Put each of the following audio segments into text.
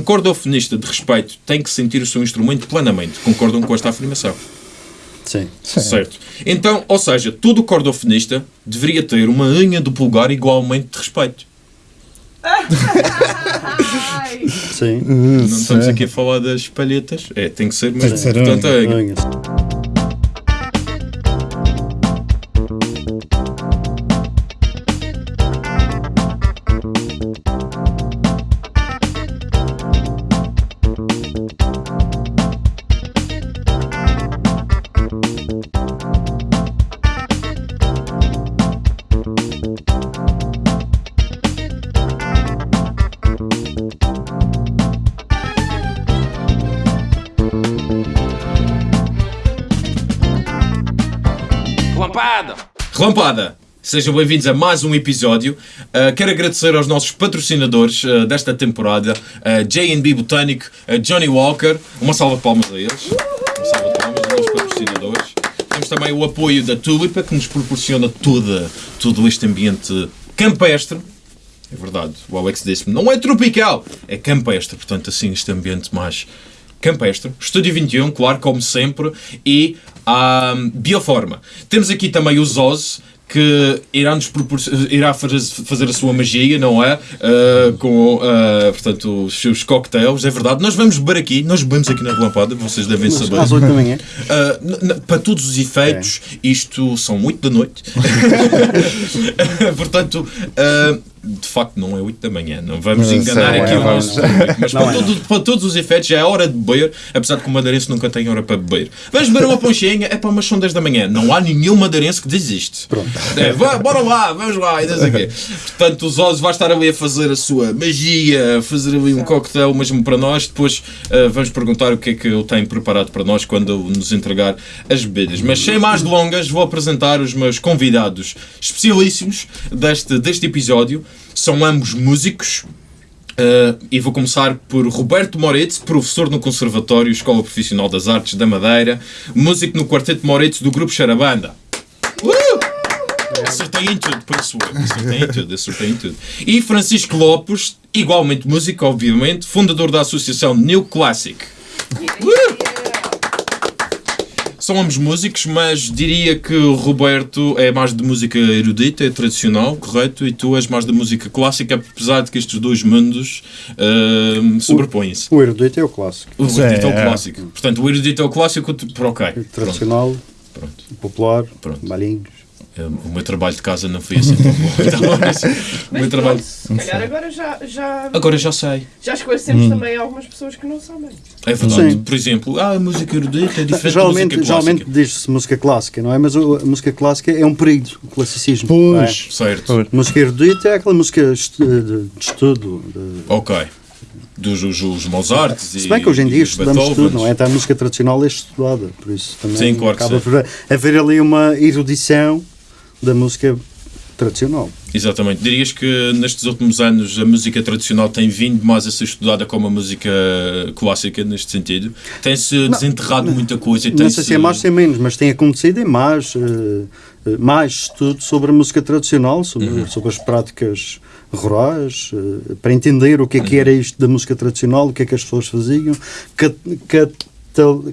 Um cordofonista de respeito tem que sentir o seu instrumento plenamente. Concordam com esta afirmação? Sim. Certo. Então, ou seja, todo cordofonista deveria ter uma unha do pulgar igualmente de respeito. Sim. Não estamos aqui a falar das palhetas. É, tem que ser ser Portanto, a unha. Sejam bem-vindos a mais um episódio. Uh, quero agradecer aos nossos patrocinadores uh, desta temporada, uh, J&B Botânico, Johnny Walker. Uma salva de palmas a eles. Uma salva de palmas aos nossos patrocinadores. Temos também o apoio da Tulipa, que nos proporciona toda, todo este ambiente campestre. É verdade, o Alex disse-me, não é tropical, é campestre. Portanto, assim, este ambiente mais campestre. Estúdio 21, claro, como sempre. E a Bioforma. Temos aqui também o Zoz, que irá, nos irá faz- fazer a sua magia, não é? Ah, com, ah, portanto, os seus cocktails, é verdade. Nós vamos beber aqui, nós bebemos aqui na Relampada, vocês devem Mas saber. às 8 da manhã. Uh, para todos os efeitos, isto são 8 da noite. Portanto, uh, de facto, não é 8 da manhã. Não vamos Não enganar sei, aqui é, o nosso público. Mas para, é, todo- para todos os efeitos, já é hora de beber. Apesar de que o madeirense nunca tem hora para beber. Vamos beber uma ponchinha, é para umas são 10 da manhã. Não há nenhum madeirense que desiste. Pronto. É, vá, bora lá, vamos lá, e não sei o quê. Portanto, os Oz vai estar ali a fazer a sua magia, a fazer ali um coquetel mesmo para nós. Depois ah, vamos perguntar o que é que ele tem preparado para nós quando nos entregar as bebidas. Mas sem mais delongas, vou apresentar os meus convidados especialíssimos deste, deste episódio. São ambos músicos. Uh, e vou começar por Roberto Moretti, professor no Conservatório Escola Profissional das Artes da Madeira, músico no Quarteto Moretti do Grupo Charabanda. Uh! Acertei em tudo, isso eu. Acertei em tudo, acertei em tudo. E Francisco Lopes, igualmente músico, obviamente, fundador da Associação New Classic. São ambos músicos, mas diria que o Roberto é mais de música erudita, é tradicional, correto? E tu és mais de música clássica, apesar de que estes dois mundos ahm, sobrepõem-se. O erudito é o clássico. O erudito é o é. clássico. Portanto, o erudito é o clássico, por ok. Pronto, Tradicional, pronto. popular, Pronto. malinhos. Um, O meu trabalho de casa não foi assim tão bom. Então, mas o meu trabalho. pronto, se calhar agora já, já, Agora já sei. já esclarecemos também algumas pessoas que não sabem. É verdade. Sim. Por exemplo, ah, a música erudita é diferente da Geralmente, música geralmente clássica. diz-se música clássica, não é? Mas a música clássica é um período, o classicismo. é? Pois. Certo. Música erudita é aquela música de, estudo. de- Ok. Dos os, os Mozarts e Se bem que hoje em dia os estudamos tudo, não é? Então a música tradicional é estudada, por isso também Sim, claro que acaba por haver ali uma erudição da música tradicional. Exatamente. Dirias que nestes últimos anos a música tradicional tem vindo mais a ser estudada como a música clássica, neste sentido? Tem-se desenterrado muita coisa Não sei se é mais, se é menos, mas tem acontecido em mais, eh, mais estudo sobre a música tradicional, sobre, Uhum. sobre as práticas rurais, eh, para entender o que é Uhum. que era isto da música tradicional, o que é que as pessoas faziam, cat- catal-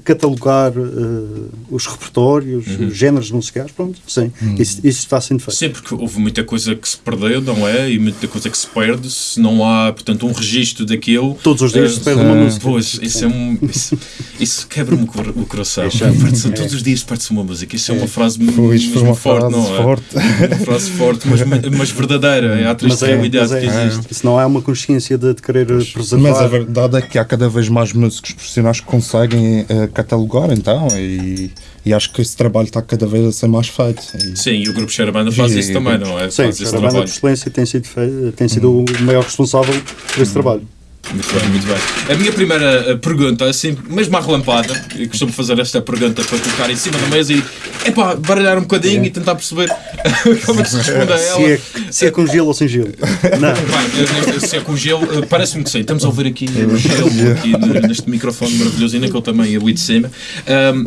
catalogar eh, os repertórios, Uhum. os géneros musicais, pronto, sim, isso, isso está sendo feito. Sim, porque houve muita coisa que se perdeu, não é? E muita coisa que se perde se não há, portanto, um registro daquilo. Todos os dias Eh, se perde uma sim. música. Pois, isso é um. Isso, isso quebra-me o cor- o coração. É. Perde-se- Todos os dias perde-se uma música. Isso é uma frase Pois, mesmo foi uma forte, frase não é? forte. Uma frase forte, mas, mas verdadeira. É a triste Mas é, é, que existe. se não há uma consciência de, de querer preservar. Mas a verdade é que há cada vez mais músicos profissionais que conseguem eh, catalogar, então, e, e acho que esse trabalho está cada vez a ser mais feito. E- Sim, e o grupo Xerabanda faz Sim, isso também, não é? Sim, faz a banda de excelência tem sido, tem sido o maior responsável por esse trabalho. Muito bem, muito bem. A minha primeira eh, pergunta, assim, mesmo à relampada, eu costumo fazer esta pergunta para colocar em cima da mesa e epá, baralhar um bocadinho e tentar perceber como é que se responde a ela. Se é, se é com gelo ou sem gelo. Não. Bem, eu- se é com gelo, eh, parece-me que sim. Estamos a ouvir aqui o gelo aqui neste microfone maravilhoso e naquele também ali de cima. Ahm,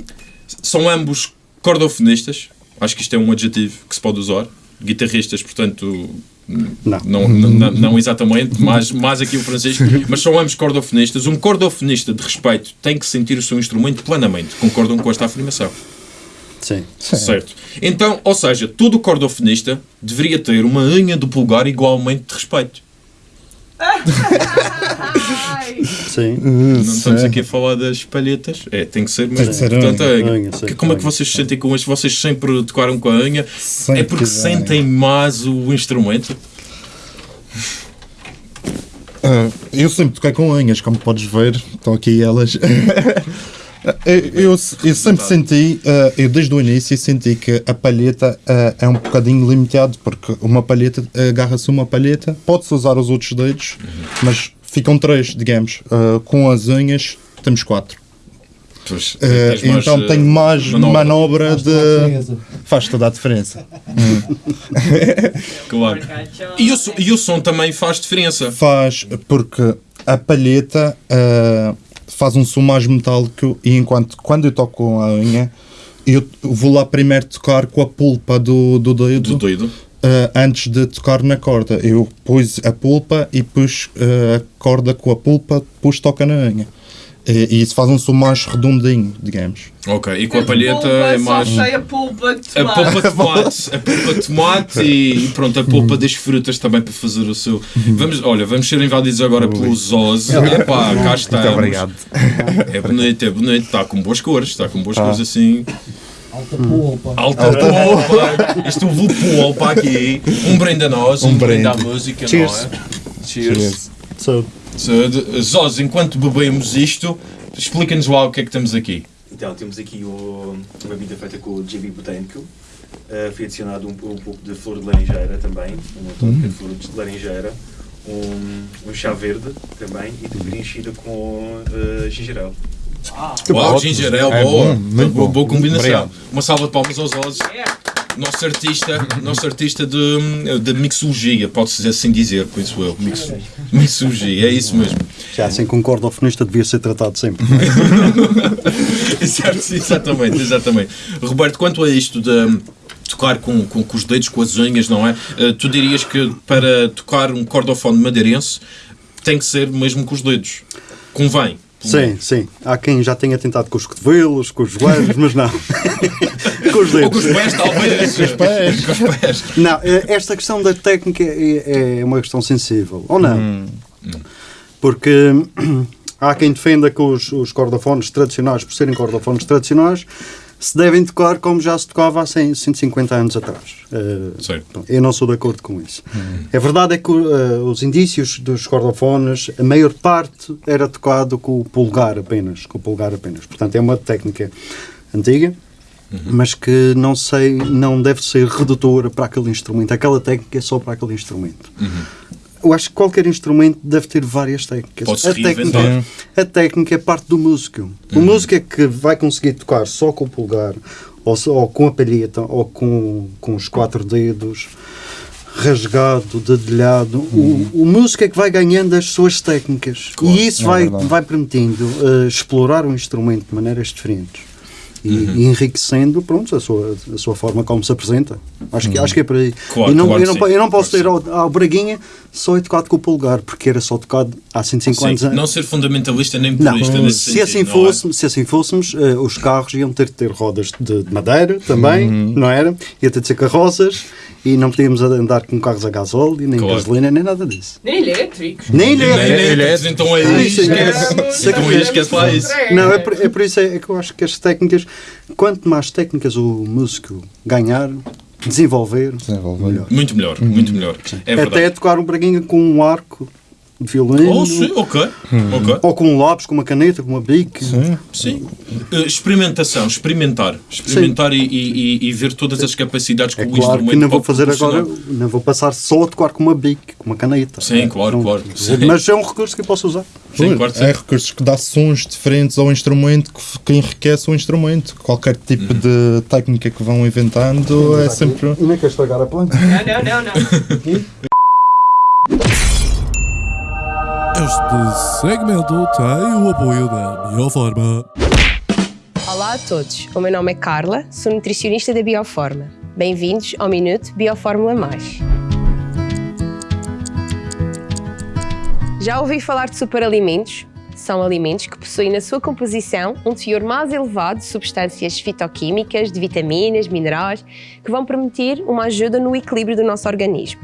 são ambos cordofonistas. Acho que isto é um adjetivo que se pode usar. Guitarristas, portanto, Não. Não, não, não- exatamente, mas mais aqui o Francisco, mas são ambos cordofonistas. Um cordofonista de respeito tem que sentir o seu instrumento plenamente. Concordam com esta afirmação? Sim. Certo. Então, ou seja, todo cordofonista deveria ter uma unha do pulgar igualmente de respeito. Sim. Não estamos aqui a falar das palhetas. É, tem que ser mesmo. que ser Portanto, unha. a unha. Unha, Como é que vocês se sentem com isto? Vocês sempre tocaram com a unha? Sempre é porque sentem mais o instrumento? Ah, eu sempre toquei com unhas, como podes ver, estão aqui elas. eu, eu, eu sempre senti, ah, eu desde o início senti que a palheta ah, é um bocadinho limitado, porque uma palheta, agarra-se uma palheta, pode-se usar os outros dedos, mas ficam três, digamos. Com as unhas temos quatro. Pois, tens mais, então eh, tenho mais manobra. manobra, de. Faz toda a diferença. Claro. E o, som- e o som também faz diferença. Faz, porque a palheta ah, faz um som mais metálico e enquanto quando eu toco com a unha, eu vou lá primeiro tocar com a pulpa do, do dedo Do doido. ah, antes de tocar na corda. Eu pus a pulpa e pus ah, a corda com a pulpa, depois toca na unha. E, e isso faz um som mais redondinho, digamos. Ok, e com a palheta é mais. Sei a pulpa de A tomate. polpa de tomate, a polpa de tomate e pronto, a polpa das frutas também para fazer o seu. Vamos, olha, vamos ser invadidos agora pelos Oz. Epá, cá está. É bonito, é bonito, está com boas cores, está com boas cores assim. Alta polpa. Alta polpa! Isto houve polpa aqui. Um brinde a nós, um, Um brinde à música, Cheers. não é? Cheers. So, So, Zós, enquanto bebemos isto, explica-nos lá o que é que temos aqui. Então, temos aqui o, uma bebida feita com o JB Botânico. Uh, foi adicionado um, um pouco de flor de laranjeira também, uma tónica de flor de laranjeira, um, um chá verde também e preenchida com uh, ginger ale. Uau, ótimo. ginger ale, É boa, bom, muito boa, boa combinação. Obrigado. Uma salva de palmas aos Oz. Nosso artista, nosso artista de, de mixologia, pode-se assim dizer, penso eu. Mix, mixologia, é isso mesmo. já assim que um cordofonista devia ser tratado sempre. Exatamente, exatamente. Roberto, quanto a isto de tocar com, com, com os dedos, com as unhas, não é? Eh, tu dirias que para tocar um cordofone madeirense tem que ser mesmo com os dedos. Convém. Sim, sim. Há quem já tenha tentado com os cotovelos, com os joelhos, mas não. com os Ou com os dedos. pés, talvez. Com os pés. Com os pés. Não, eh, esta questão da técnica é, é uma questão sensível, ou não? Porque há quem defenda que os, os cordofones tradicionais, por serem cordofones tradicionais, se devem tocar como já se tocava há 100, 150 anos atrás. Bom, Eu não sou de acordo com isso. A verdade é que uh, os indícios dos cordofones, a maior parte era tocado com o polegar apenas, com o polegar apenas. Portanto, é uma técnica antiga, mas que não sei, não deve ser redutora para aquele instrumento. Aquela técnica é só para aquele instrumento. Eu acho que qualquer instrumento deve ter várias técnicas. A, técnica, a técnica é parte do músico. O músico é que vai conseguir tocar só com o polegar, ou, só- ou com a palheta, ou com, com os quatro dedos, rasgado, dedilhado. O, o músico é que vai ganhando as suas técnicas. Claro, e isso é vai, verdade. vai permitindo eh, explorar o instrumento de maneiras diferentes. E, Uhum. e enriquecendo pronto, a, sua, a sua forma como se apresenta. Acho, que, acho que é por aí. Uhum. Claro, e não, claro eu, não, eu não posso claro ter ao, ao Braguinha só é tocado com o polegar, porque era só tocado há 150 Sim, anos. não ser fundamentalista nem Não, purista nesse se, assim sentido, não é? fosse, se assim fôssemos, eh, os carros iam ter de ter rodas de, de madeira também, Uhum. não era? Ia ter de ser carroças e não podíamos andar com carros a gasóleo, nem Claro. gasolina, nem nada disso. Nem elétricos. Nem Nem elétrico. elétricos, então aí isso é- esquece. Então esquece lá isso. Não, é por, é por isso é, que eu acho que as técnicas, quanto mais técnicas o músico ganhar, desenvolver, Desenvolver. melhor. Muito melhor, muito melhor. É. Até tocar um braguinha com um arco violino, Oh, sim, ok. ok. ou com um lápis, com uma caneta, com uma bique. Sim. Sim. Eh, experimentação, experimentar. Experimentar e, e- e- e ver todas as capacidades que É o claro instrumento que não vou fazer agora, não vou passar só a tocar com uma bique, com uma caneta. Sim, claro, Não- claro. Sim. Mas é um recurso que eu posso usar. Sim, claro sim. É recursos que dá sons diferentes ao instrumento que, que enriquece o instrumento. Qualquer tipo de técnica que vão inventando é sempre. E nem quer estragar a planta. Não, não, não, não. Este segmento tem o apoio da Bioforma. Olá a todos, o meu nome é Carla, sou nutricionista da Bioforma. Bem-vindos ao Minuto Biofórmula Mais. Já ouvi falar de superalimentos? São alimentos que possuem na sua composição um teor mais elevado de substâncias fitoquímicas, de vitaminas, minerais, que vão permitir uma ajuda no equilíbrio do nosso organismo.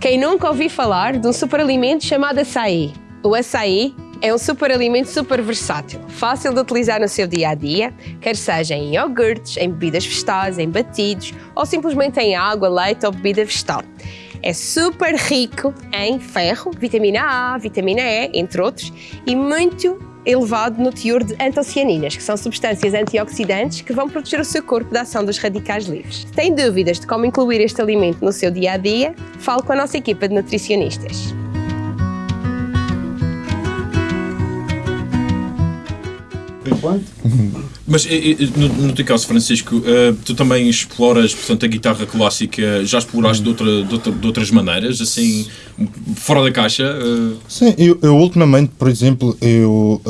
Quem nunca ouviu falar de um superalimento chamado açaí? O açaí é um superalimento super versátil, fácil de utilizar no seu dia a dia, quer seja em iogurtes, em bebidas vegetais, em batidos ou simplesmente em água, leite ou bebida vegetal. É super rico em ferro, vitamina A, vitamina E, entre outros, e muito elevado no teor de antocianinas, que são substâncias antioxidantes que vão proteger o seu corpo da ação dos radicais livres. Tem dúvidas de como incluir este alimento no seu dia a dia, fale com a nossa equipa de nutricionistas. Mas e- e, no, no teu caso, Francisco, eh, tu também exploras portanto, a guitarra clássica, já exploraste de, outra- de outra- de outras maneiras, assim, fora da caixa? eh? Sim, eu, eu ultimamente, por exemplo, eu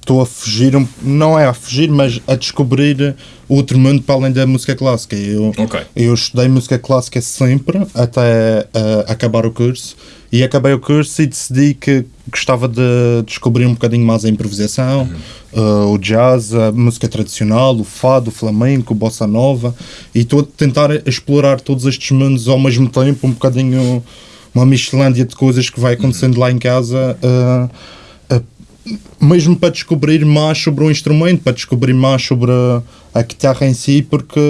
estou a fugir, não é a fugir, mas a descobrir outro mundo para além da música clássica. Eu, Ok. eu estudei música clássica sempre, até ah, acabar o curso, e acabei o curso e decidi que gostava de descobrir um bocadinho mais a improvisação, ah, o jazz, a música tradicional, o fado, o flamenco, o bossa nova, e estou a tentar explorar todos estes mundos ao mesmo tempo, um bocadinho uma miscelândia de coisas que vai acontecendo lá em casa, ah, mesmo para descobrir mais sobre o instrumento, para descobrir mais sobre a guitarra em si, porque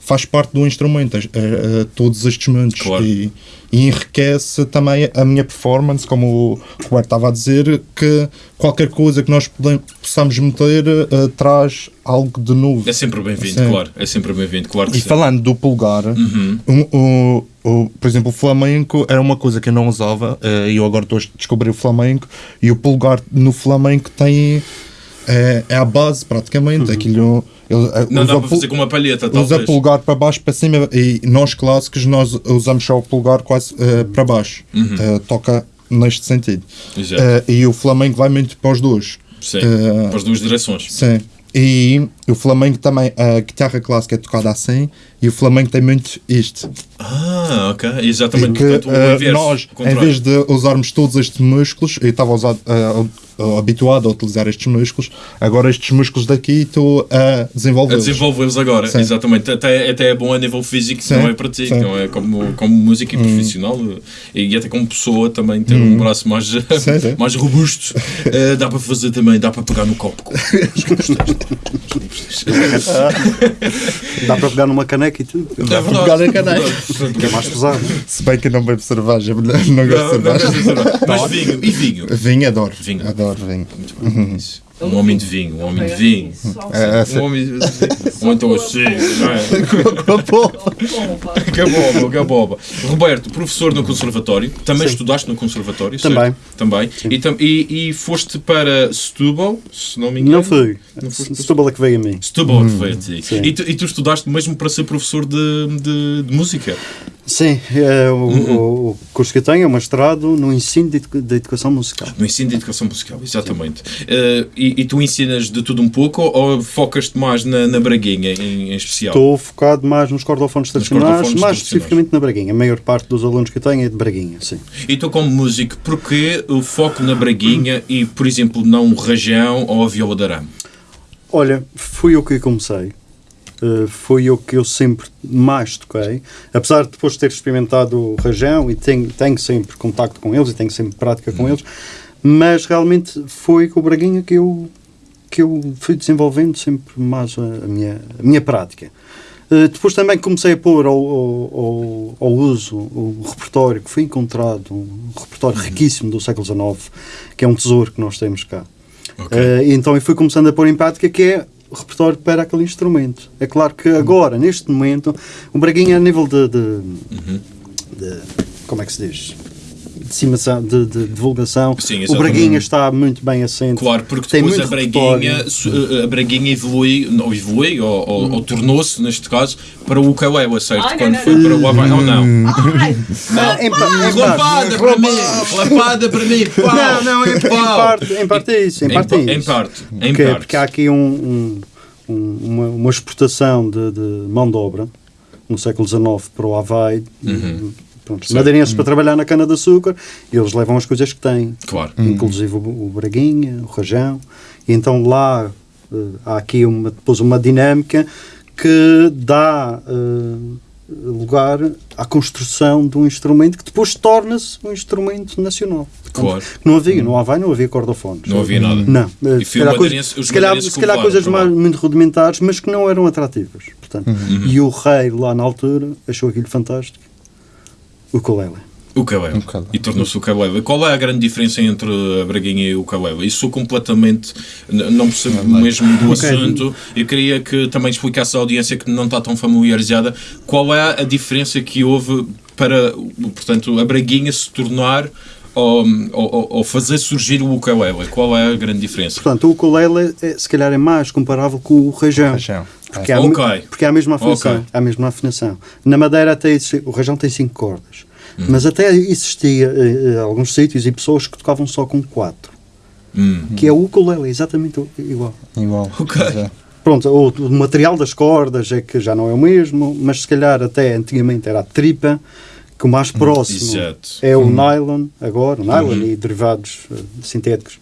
faz parte do instrumento, as- a- a todos estes mundos. Claro. E, e enriquece também a minha performance, como o Roberto estava a dizer, que qualquer coisa que nós podem- possamos meter ah, traz algo de novo. É sempre bem-vindo, Sim. claro. É sempre bem-vindo, claro E sim. falando do pulgar, Uhum. o, o- o- por exemplo, o flamenco era uma coisa que eu não usava eh, e eu agora estou a descobrir o flamenco e o pulgar no flamenco tem é, é a base praticamente aquilo ele, Não usa dá para fazer com uma palheta, usa talvez. pulgar para baixo para cima e nós clássicos nós usamos só o pulgar quase eh, para baixo Eh, toca neste sentido Uhum. Eh, e o flamenco vai muito para os dois Sim, para as duas direções. Sim. E o flamenco também, a guitarra clássica é tocada assim e o flamenco tem muito isto. Ah, ok. Exatamente. que Portanto, eh, inverso. nós, em vez de usarmos todos estes músculos, eu estava a usar, eh, habituado a utilizar estes músculos, agora estes músculos daqui estou a A desenvolvê-los. desenvolvê-los agora, Sim. exatamente. Até, até é bom a nível físico, Sim, não é para ti, sim. Hum. não é como, como músico e profissional e até como pessoa também ter um braço mais, sim. mais robusto. Eh, dá para fazer também, dá para pegar no copo. com- Dá para pegar numa caneca e tudo. É para verdade. pegar na caneca. É mais pesado. Se bem que não bebo cerveja, não gosto de Não, não cerveja. gosto de cerveja. Mas vinho, e vinho? Vinho adoro. Vinho. Adoro vinho. Muito bem, isso. Um homem de vinho, um homem de vinho. É, é, Um homem de Ou então assim, não é? Que boba, que boba. Roberto, professor no conservatório, também estudaste no conservatório, certo? Também. Também. E, tam- e, e foste para Setúbal, se não me engano? Não fui. Não foste Setúbal é que veio a mim. Setúbal que foi a ti. Sim. E tu, e tu estudaste mesmo para ser professor de, de, de música? Sim, é, o, o- o curso que eu tenho é mestrado no ensino de, de educação musical. No ensino de educação musical, exatamente. Eh, e, e tu ensinas de tudo um pouco ou focas-te mais na, na Braguinha em, em especial? Estou focado mais nos cordofones tradicionais, mais especificamente na Braguinha. A maior parte dos alunos que eu tenho é de Braguinha, sim. E tu, como músico, porquê o foco na Braguinha e, por exemplo, não o rajão ou a viola de arame? Olha, fui eu que comecei. Uh, foi o que eu sempre mais toquei. Apesar de depois ter experimentado o rajão e tenho, tenho sempre contacto com eles e tenho sempre prática com eles, mas realmente foi com o Braguinha que eu, que eu fui desenvolvendo sempre mais a, a minha, a minha prática. Uh, depois também comecei a pôr ao, ao, ao- uso o repertório que foi encontrado, um repertório riquíssimo do século XIX, que é um tesouro que nós temos cá. Ok. Eh, e então eu fui começando a pôr em prática que é repertório para aquele instrumento. É claro que agora, neste momento, o Braguinha a nível de, de, Uhum. de- como é que se diz? Disseminação, de, de divulgação. Sim, o. Braguinha está muito bem assente. Claro, porque Tem depois a muito Braguinha, repertório. su- a Braguinha evolui, ou evolui, ou, ou- Hum. ou tornou-se, neste caso, para o Ukulele, certo? Ai, não, Quando não, foi não. para o Havaí, ou não? Ai, em, em parte. Lapada para mim! Lapada para mim! Pau! Não, não, em, em parte, em parte é isso. Em, Em parte pa- é em isso. parte, em porque, parte. porque há aqui um, um- um- uma, uma exportação de, de mão de obra no século XIX para o Havaí. Uhum. Pronto, madeirenses para trabalhar na cana-de-açúcar e eles levam as coisas que têm, Claro. inclusive o, o braguinha, o rajão. E então lá eh, há aqui uma, depois uma dinâmica que dá eh, lugar à construção de um instrumento que depois torna-se um instrumento nacional. Portanto, Claro. Não havia, no Havaí não havia cordofones. Não havia nada. Não. eh, E se foi calhar, coisa- se calhar, se calhar coisas levaram mais, muito rudimentares, mas que não eram atrativas. Portanto, Uhum. E o rei, lá na altura, achou aquilo fantástico. O ukulele. O Caleb. Caleb. E tornou-se o Caleb. Qual é a grande diferença entre a Braguinha e o Caleb? Isso sou completamente. Não percebo mesmo do Ok. assunto. Eu queria que também explicasse à audiência que não está tão familiarizada qual é a diferença que houve para, portanto, a Braguinha se tornar ou, ou, ou fazer surgir o ukulele. Qual é a grande diferença? Portanto, o ukulele, é, se calhar, é mais comparável com o rajão. Rajão. Porque, há, Ok. me- porque há a mesma afinação. Ok. Há a mesma afinação. Na Madeira até existe, o rajão tem cinco cordas. Hum. Mas até existia eh, alguns sítios e pessoas que tocavam só com quatro. Hum. Que é o ukulele, exatamente igual. Igual. Ok. Pois é. Pronto, o, o material das cordas é que já não é o mesmo, mas se calhar até antigamente era a tripa, que o mais próximo exato. é o nylon, agora, o nylon e derivados eh, sintéticos.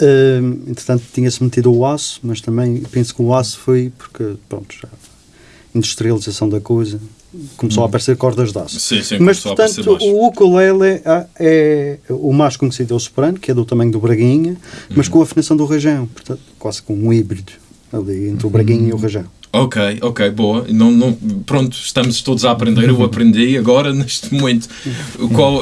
Hum, entretanto, tinha-se metido o aço, mas também penso que o aço foi porque, pronto, já a industrialização da coisa começou a aparecer cordas de aço. Sim, sim, Mas, portanto, o ukulele é, é o mais conhecido é o soprano, que é do tamanho do braguinha, mas Uhum. com a afinação do rajão, portanto, quase com um híbrido ali entre o braguinha e o rajão. Ok, ok, boa. Não, não, pronto, estamos todos a aprender. Eu aprendi agora, neste momento, qual,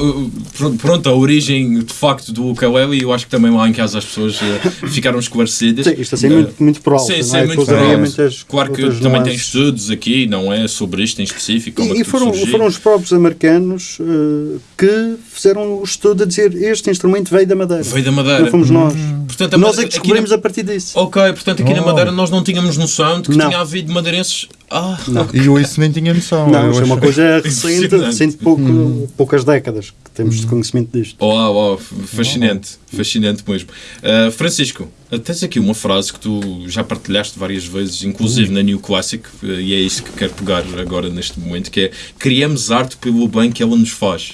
pr- pronto, a origem de facto do ukulele. E eu acho que também lá em casa as pessoas eh, ficaram esclarecidas. Sim, isto assim Eh, muito, muito por alto, Sim, sim, é? muito Depois por alto. muitas Claro que também tem estudos aqui, não é? Sobre isto em específico. é E, e tudo foram, foram os próprios americanos eh, que fizeram o estudo a dizer este instrumento veio da Madeira. Veio da Madeira. Não fomos nós. Portanto, a nós é que aqui na- descobrimos a partir disso. Ok, portanto aqui na Oh. Madeira nós não tínhamos noção de que Não. tinha havido madeirenses. Ah, E eu isso nem tinha noção. Não, Eu isto é uma coisa recente, recente pouco, poucas décadas que temos de conhecimento disto. Oh, oh, fascinante, fascinante mesmo. Uh, Francisco, tens aqui uma frase que tu já partilhaste várias vezes, inclusive na New Classic, uh, e é isso que quero pegar agora neste momento, que é criamos arte pelo bem que ela nos faz.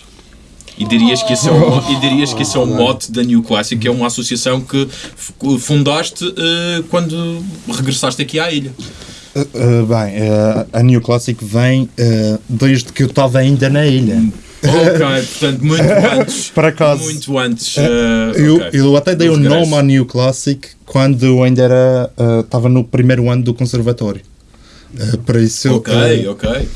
E dirias que esse é o, mo- e dirias que esse é o mote da New Classic, que é uma associação que fundaste uh, quando regressaste aqui à ilha. Uh, uh, bem, uh, a New Classic vem desde que eu estava ainda na ilha. Ok, portanto, muito antes. Por acaso. Muito antes. Eu, ok. eu até dei o regresso. nome à New Classic quando eu ainda era estava no primeiro ano do conservatório. Por isso, Ok, ok.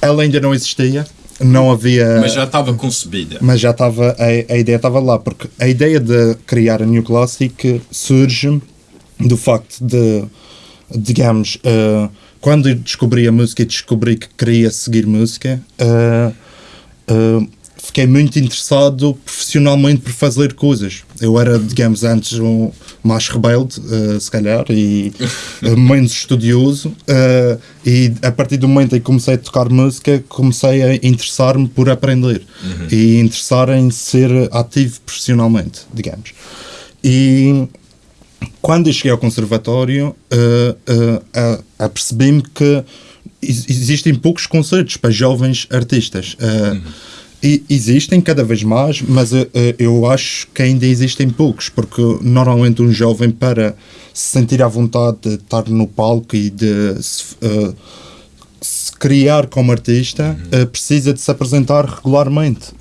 ela ainda não existia, não havia. Mas já estava concebida. mas já estava a, a ideia estava lá porque a ideia de criar a New Classic surge do facto de digamos eh, quando descobri a música e descobri que queria seguir música eh, eh, fiquei muito interessado profissionalmente por fazer coisas. Eu era digamos antes um mais rebelde eh, se calhar e menos estudioso eh, e a partir do momento em que comecei a tocar música comecei a interessar-me por aprender e interessar em ser ativo profissionalmente digamos. E quando eu cheguei ao conservatório, uh, uh, uh, apercebi-me que ex- existem poucos concertos para jovens artistas. Uh, e existem cada vez mais, mas uh, eu acho que ainda existem poucos, porque normalmente um jovem, para se sentir à vontade de estar no palco e de se, uh, se criar como artista, uh, precisa de se apresentar regularmente.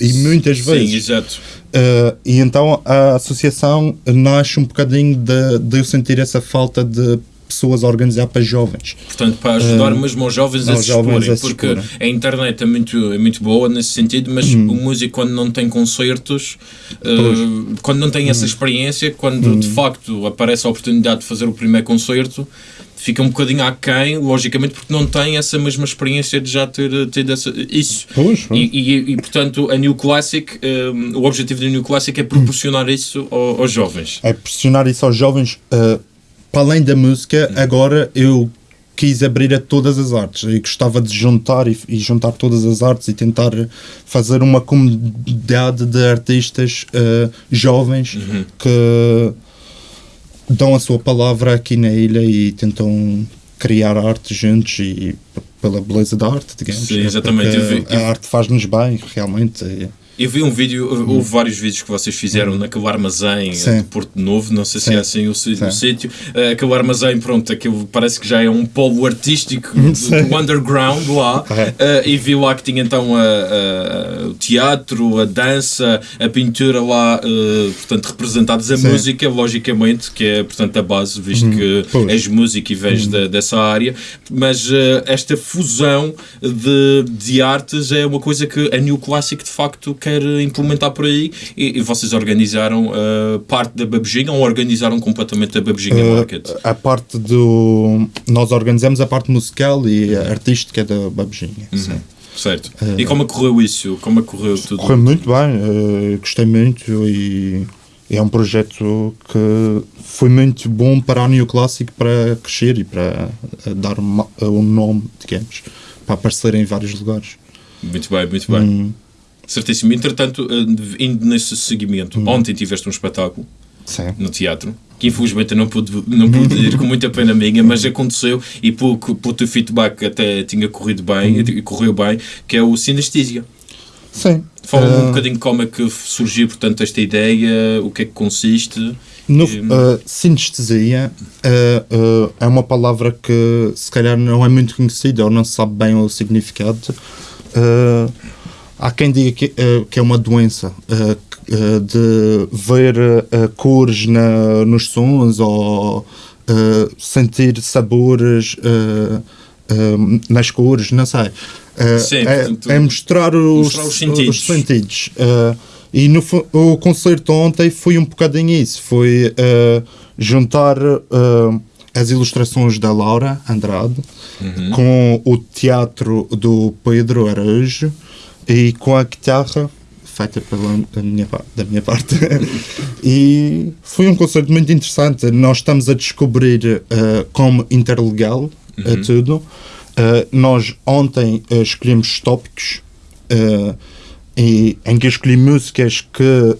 E muitas vezes. Sim, exato. Uh, e então a associação nasce um bocadinho de, de eu sentir essa falta de pessoas a organizar para jovens. Portanto, para ajudar mesmo aos jovens a aos se jovens exporem, a se porque exporem. a internet é muito, é muito boa nesse sentido, mas o músico quando não tem concertos, eh, quando não tem essa experiência, quando de facto aparece a oportunidade de fazer o primeiro concerto, fica um bocadinho aquém, logicamente, porque não tem essa mesma experiência de já ter tido essa, isso. Pois, E, e, e, portanto, a New Classic, eh, o objetivo da New Classic é proporcionar isso ao- aos jovens. É pressionar isso aos jovens. uh, para além da música, agora eu quis abrir a todas as artes e gostava de juntar e, e juntar todas as artes e tentar fazer uma comunidade de artistas uh, jovens que dão a sua palavra aqui na ilha e tentam criar arte juntos e pela beleza da arte, digamos. Sim, exatamente. Porque Eu vi- A arte faz-nos bem, realmente. Eu vi um vídeo, houve vários vídeos que vocês fizeram naquele armazém Uhum. Sim. de Porto Novo, não sei se Sim. é assim o, o sítio. Eh, aquele armazém, pronto, aquilo parece que já é um polo artístico do, do underground lá. Eh, e vi lá que tinha então a- a- o teatro, a dança, a pintura lá, eh, portanto, representados a Sim. música, logicamente, que é, portanto, a base, visto que Uhum. Pois. Uhum. és músico e vens da- dessa área. Mas esta fusão de, de artes é uma coisa que a New Classic de facto quer implementar por aí e, e vocês organizaram uh, parte da Babujinha ou organizaram completamente a Babujinha Uh, Market? a parte do. Nós organizamos a parte musical e a artística da Babujinha. Uhum. sim. Certo. E como é correu isso? Como é correu tudo? Correu muito bem, gostei muito e é um projeto que foi muito bom para a New Classic para crescer e para dar um nome, digamos, para aparecer em vários lugares. Muito bem, muito bem. Hum. Certíssimo. Entretanto, uh, indo nesse seguimento, Hum. ontem tiveste um espetáculo Sim. no teatro, que infelizmente não pude, não pude ir, com muita pena minha, mas aconteceu e pelo, pelo teu feedback até tinha corrido bem, Hum. e correu bem, que é o Sinestésia. Sim. Fala-me um Uh, bocadinho como é que surgiu, portanto, esta ideia, o que é que consiste. No, uh, sinestesia uh, uh, é uma palavra que se calhar não é muito conhecida ou não se sabe bem o significado. Uh, há quem diga que, uh, que é uma doença que, uh, de ver cores na, nos sons ou sentir sabores nas cores, não sei. Sim, é, portanto, é mostrar os, mostrar os sentidos. os sentidos. E no, o concerto ontem foi um bocadinho isso. Foi juntar as ilustrações da Laura Andrade Uhum. com o teatro do Pedro Araújo e com a guitarra feita pela da minha, da minha parte. e foi um concerto muito interessante. Nós estamos a descobrir uh, como interlegal uh, tudo. Uh, nós ontem uh, escolhemos os tópicos e, em que eu escolhi músicas que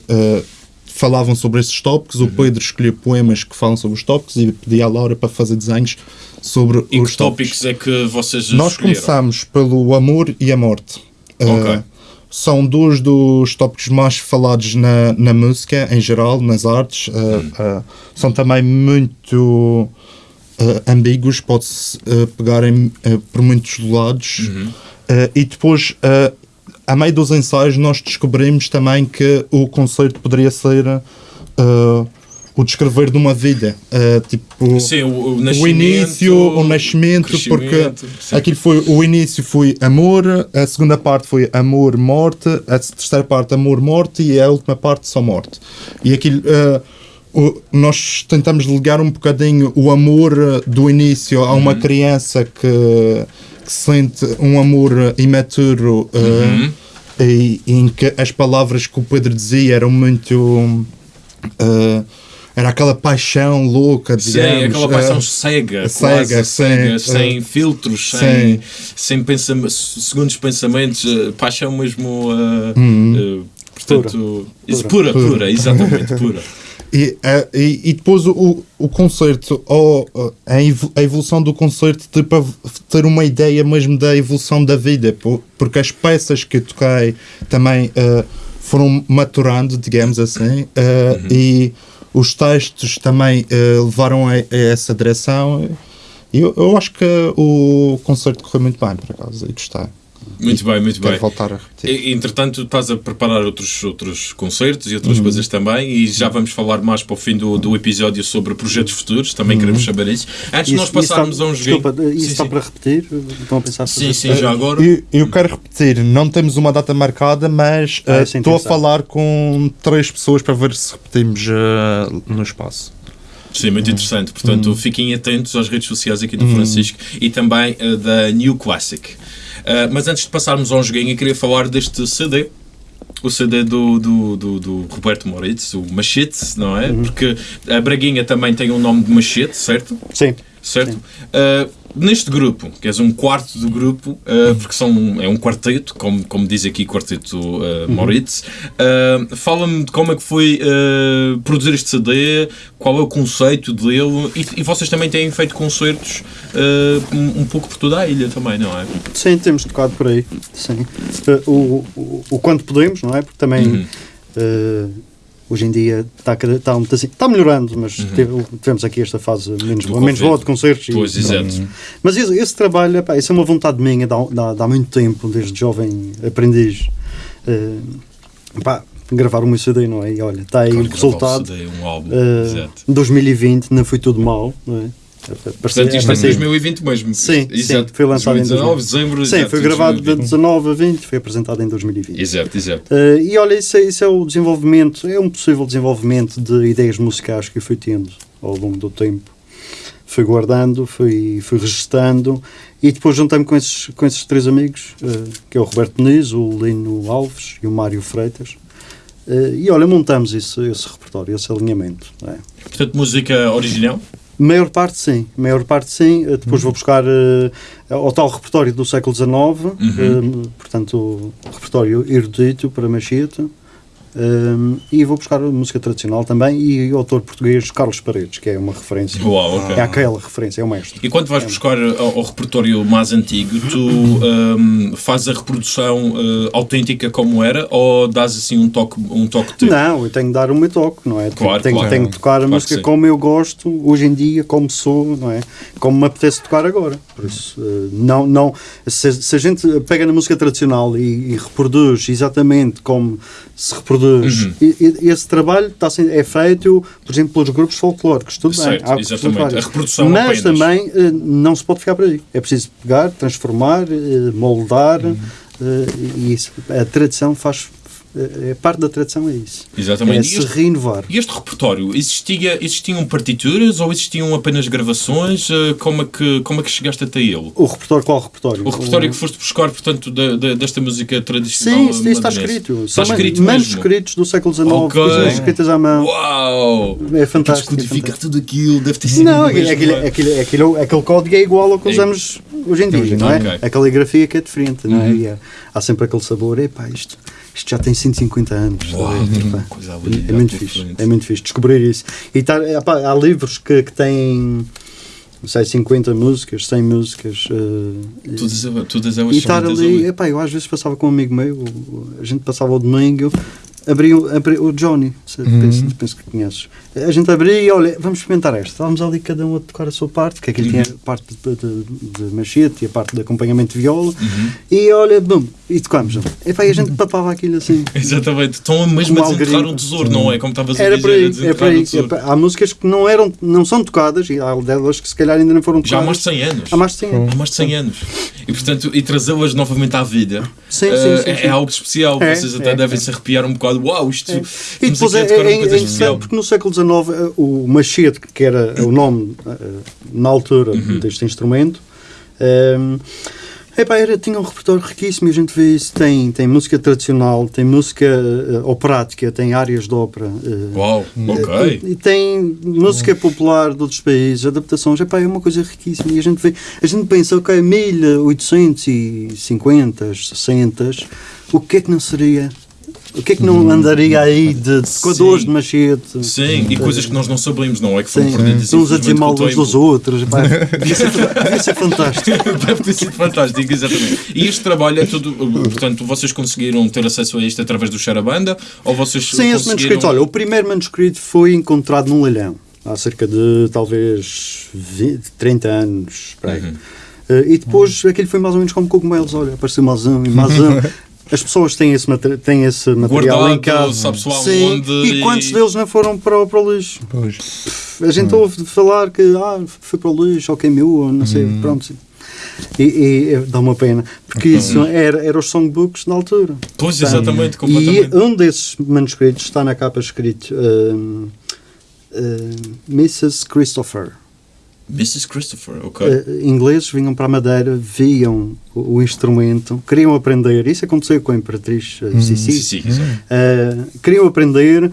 falavam sobre esses tópicos. O Pedro escolheu poemas que falam sobre os tópicos e pedi à Laura para fazer desenhos sobre E os que tópicos é que vocês nós escolheram? começamos pelo amor e a morte. Ok. Uh, são dois dos tópicos mais falados na, na música, em geral, nas artes. Uh, são também muito ambíguos, pode-se pegar em, por muitos lados. Uh, e depois, a meio dos ensaios, nós descobrimos também que o concerto poderia ser o descrever de uma vida. Uh, tipo, Sim, o, o o início, o nascimento, porque sim. aquilo foi o início foi amor, a segunda parte foi amor, morte, a terceira parte amor, morte e a última parte só morte. E aquilo eh, o- nós tentamos ligar um bocadinho o amor do início a Uhum. uma criança que, que sente um amor imaturo Uhum. e, em que as palavras que o Pedro dizia eram muito eh, era aquela paixão louca, Sim, digamos. aquela paixão eh, cega, cega, cega, cega, sim, sem filtros, sim. sem, sem pensam, segundos pensamentos, eh, paixão mesmo, Uhum. eh, portanto, isso, pura, pura, exatamente, pura. E, eh, e, e depois o, o concerto, ou a evo- a evolução do concerto, tipo, a v- ter uma ideia mesmo da evolução da vida, po- porque as peças que eu toquei também eh, foram maturando, digamos assim, eh, e os textos também eh, levaram a, a essa direção. Eu, eu acho que o concerto correu muito bem, por acaso, e gostei. Muito bem, muito bem. voltar a repetir. Entretanto, estás a preparar outros, outros concertos e Uhum. outras coisas também, e já vamos falar mais para o fim do, do episódio sobre projetos futuros, também queremos saber isso. Antes de nós passarmos está, a um joguinho. Desculpa, isso Sim, está sim. para repetir? Estão a pensar Sim, sim, já agora. Eu, eu quero repetir, não temos uma data marcada, mas Ah, eh, sim, estou a pensar. falar com três pessoas para ver se repetimos eh, no espaço. Sim, muito interessante. Portanto, fiquem atentos às redes sociais aqui do Hum. Francisco e também eh, da New Classic. Eh, mas antes de passarmos a um joguinho, eu queria falar deste CD. O CD do, do, do, do Roberto Moritz, o Machete, não é? Porque a Braguinha também tem o nome de Machete, certo? Sim. Certo? Uh, neste grupo, que és um quarto do grupo, uh, porque são, é um quarteto, como, como diz aqui quarteto uh, Moritz, uh, fala-me de como é que foi produzir este CD, qual é o conceito dele, e, e vocês também têm feito concertos um, um pouco por toda a ilha também, não é? Sim, temos tocado por aí. Sim. O, o, o quanto podemos, não é? Porque também Uhum. Eh, hoje em dia está, está, um está melhorando, mas teve- tivemos aqui esta fase menos, boa, menos boa de concertos. e- Pois, exato. Mas esse, esse trabalho, epá, isso é uma vontade minha, dá, dá, dá muito tempo, desde jovem aprendiz. eh, pá, gravar meu CD, não é? E olha, está aí Claro o resultado. o CD, um álbum, Eh, exato. Em 2020 não foi tudo mal, não é? Portanto, isto é em parecia- 2020 mesmo. Sim, exato. sim, foi lançado em 2019, dezembro. Sim, exato, foi gravado de 2020. 19 a 20, foi apresentado em 2020. Exato, exato. Eh, e olha, isso é, isso é o desenvolvimento, é um possível desenvolvimento de ideias musicais que eu fui tendo ao longo do tempo. Fui guardando, fui, fui registando e depois juntei-me com esses, com esses três amigos, eh, que é o Roberto Muniz, o Lino Alves e o Mário Freitas. Eh, e olha, montamos esse, esse repertório, esse alinhamento. não é? Portanto, música original? Maior parte sim, maior parte sim. Eh, Depois vou buscar ao tal repertório do século XIX, eh, portanto, o repertório erudito para machete. E vou buscar música tradicional também e o autor português Carlos Paredes, que é uma referência. Uau, ok. É aquela referência, é o mestre. E quando vais buscar ao, ao repertório mais antigo, tu hum, fazes a reprodução uh, autêntica como era ou dás assim um toque, um toque teu? Não, eu tenho de dar o meu toque, não é? Claro, tenho, claro. tenho de tocar a Claro música como eu gosto, hoje em dia, como sou, não é? Como me apetece tocar agora. Por isso, eh, não, não, se, se a gente pega na música tradicional e, e reproduz exatamente como se reproduz, Uhum. esse trabalho está sendo, é feito, por exemplo, pelos grupos folclóricos, tudo Certo, bem. há exatamente. A reprodução Mas apenas. também eh, não se pode ficar por aí. É preciso pegar, transformar, eh, moldar, Uhum. eh, e isso, a tradição faz. É parte da tradição, é isso. Exatamente. É E se este- renovar. E este repertório, existia, existiam partituras ou existiam apenas gravações? Uh, Como é, que, como é que chegaste até ele? O repertório, qual repertório? O repertório que foste buscar, portanto, da- da- desta música tradicional? Sim, isso, isso está escrito. Está São escrito man- mesmo? manuscritos do século XIX, Ok. coisas escritas à mão. Uau! É fantástico. é Descodificar fantástico. tudo aquilo, deve ter sido Não, mesmo, aquele, aquele, não é? aquele, aquele, aquele código é igual ao que É. usamos hoje em dia, não é? Ok. Uhum. A caligrafia que é diferente, não é? E há, há sempre aquele sabor, epá, isto, isto já tem 150 anos. Uau, ali, é, muito fixe, frente. é muito fixe descobrir isso. E tá, epá, há livros que, que têm, não sei, 50 músicas, 100 músicas. eh, Todas, todas elas e são estar muitas ali, epá, eu às vezes passava com um amigo meu, a gente passava o domingo, abria, abria o Johnny, se- penso, penso que conheces. A gente abria e olha, vamos experimentar esta. Estávamos ali cada um a tocar a sua parte, que aquilo tinha a parte de, de, de machete e a parte de acompanhamento de viola, e olha, bum, e tocámos. E a gente papava aquilo assim. Exatamente, estão mesmo a desenterrar um tesouro, não é? Como estavas a Era dizer, por a aí, é um. Epá, Há músicas que não, eram, não são tocadas, e há delas que se calhar ainda não foram Já há tocadas. mais de 100 anos. Há mais de 100 anos. Há mais de 100 anos. E, portanto, e trazê-las novamente à vida Sim, eh, sim, sim, é, sim. é algo especial. É, Vocês até é, devem é. se arrepiar um bocado. Uau, isto. E depois aqui é, é, é interessante porque no século XIX eh, o machete, que era o nome eh, na altura Uhum. deste instrumento, eh, epá, era, tinha um repertório riquíssimo e a gente vê isso. Tem, tem música tradicional, tem música eh, operática, tem áreas de ópera. eh, Uau, ok. e, e tem música popular de outros países, adaptações, epá, é uma coisa riquíssima. E a gente vê, a gente pensa, ok, 1850, 60, o que é que não seria? O que é que não andaria aí de tocadores Sim. de machete? Sim, e coisas que nós não sabemos, não é? Que foram perdidas. uns a o uns dos outros. devia, ser, devia ser fantástico. Deve ter sido fantástico, exatamente. E este trabalho é tudo. Portanto, vocês conseguiram ter acesso a isto através do Charabanda? Ou vocês Sim, esse conseguiram... manuscrito. Olha, o primeiro manuscrito foi encontrado num leilão há cerca de talvez 20, 30 anos. aí. Uhum. Eh, e depois aquilo foi mais ou menos como cogumelos. Olha, apareceu mais um e mais um. As pessoas têm esse, têm esse material Guardado, em casa. Sim, onde E quantos e- deles não foram para, o- para o lixo? Pois. A gente ouve falar que ah, foi para o lixo, ou queimou, ou não sei, pronto. E, e, dá uma pena, porque isso era, era os songbooks na altura. Pois, Tá. exatamente, E completamente. um desses manuscritos está na capa escrito um, um, Mrs. Christopher. Mrs. Christopher, ok. Uh, ingleses vinham para a Madeira, viam o, o instrumento, queriam aprender. Isso aconteceu com a Imperatriz uh, Sissi. Exato. Uh, queriam aprender,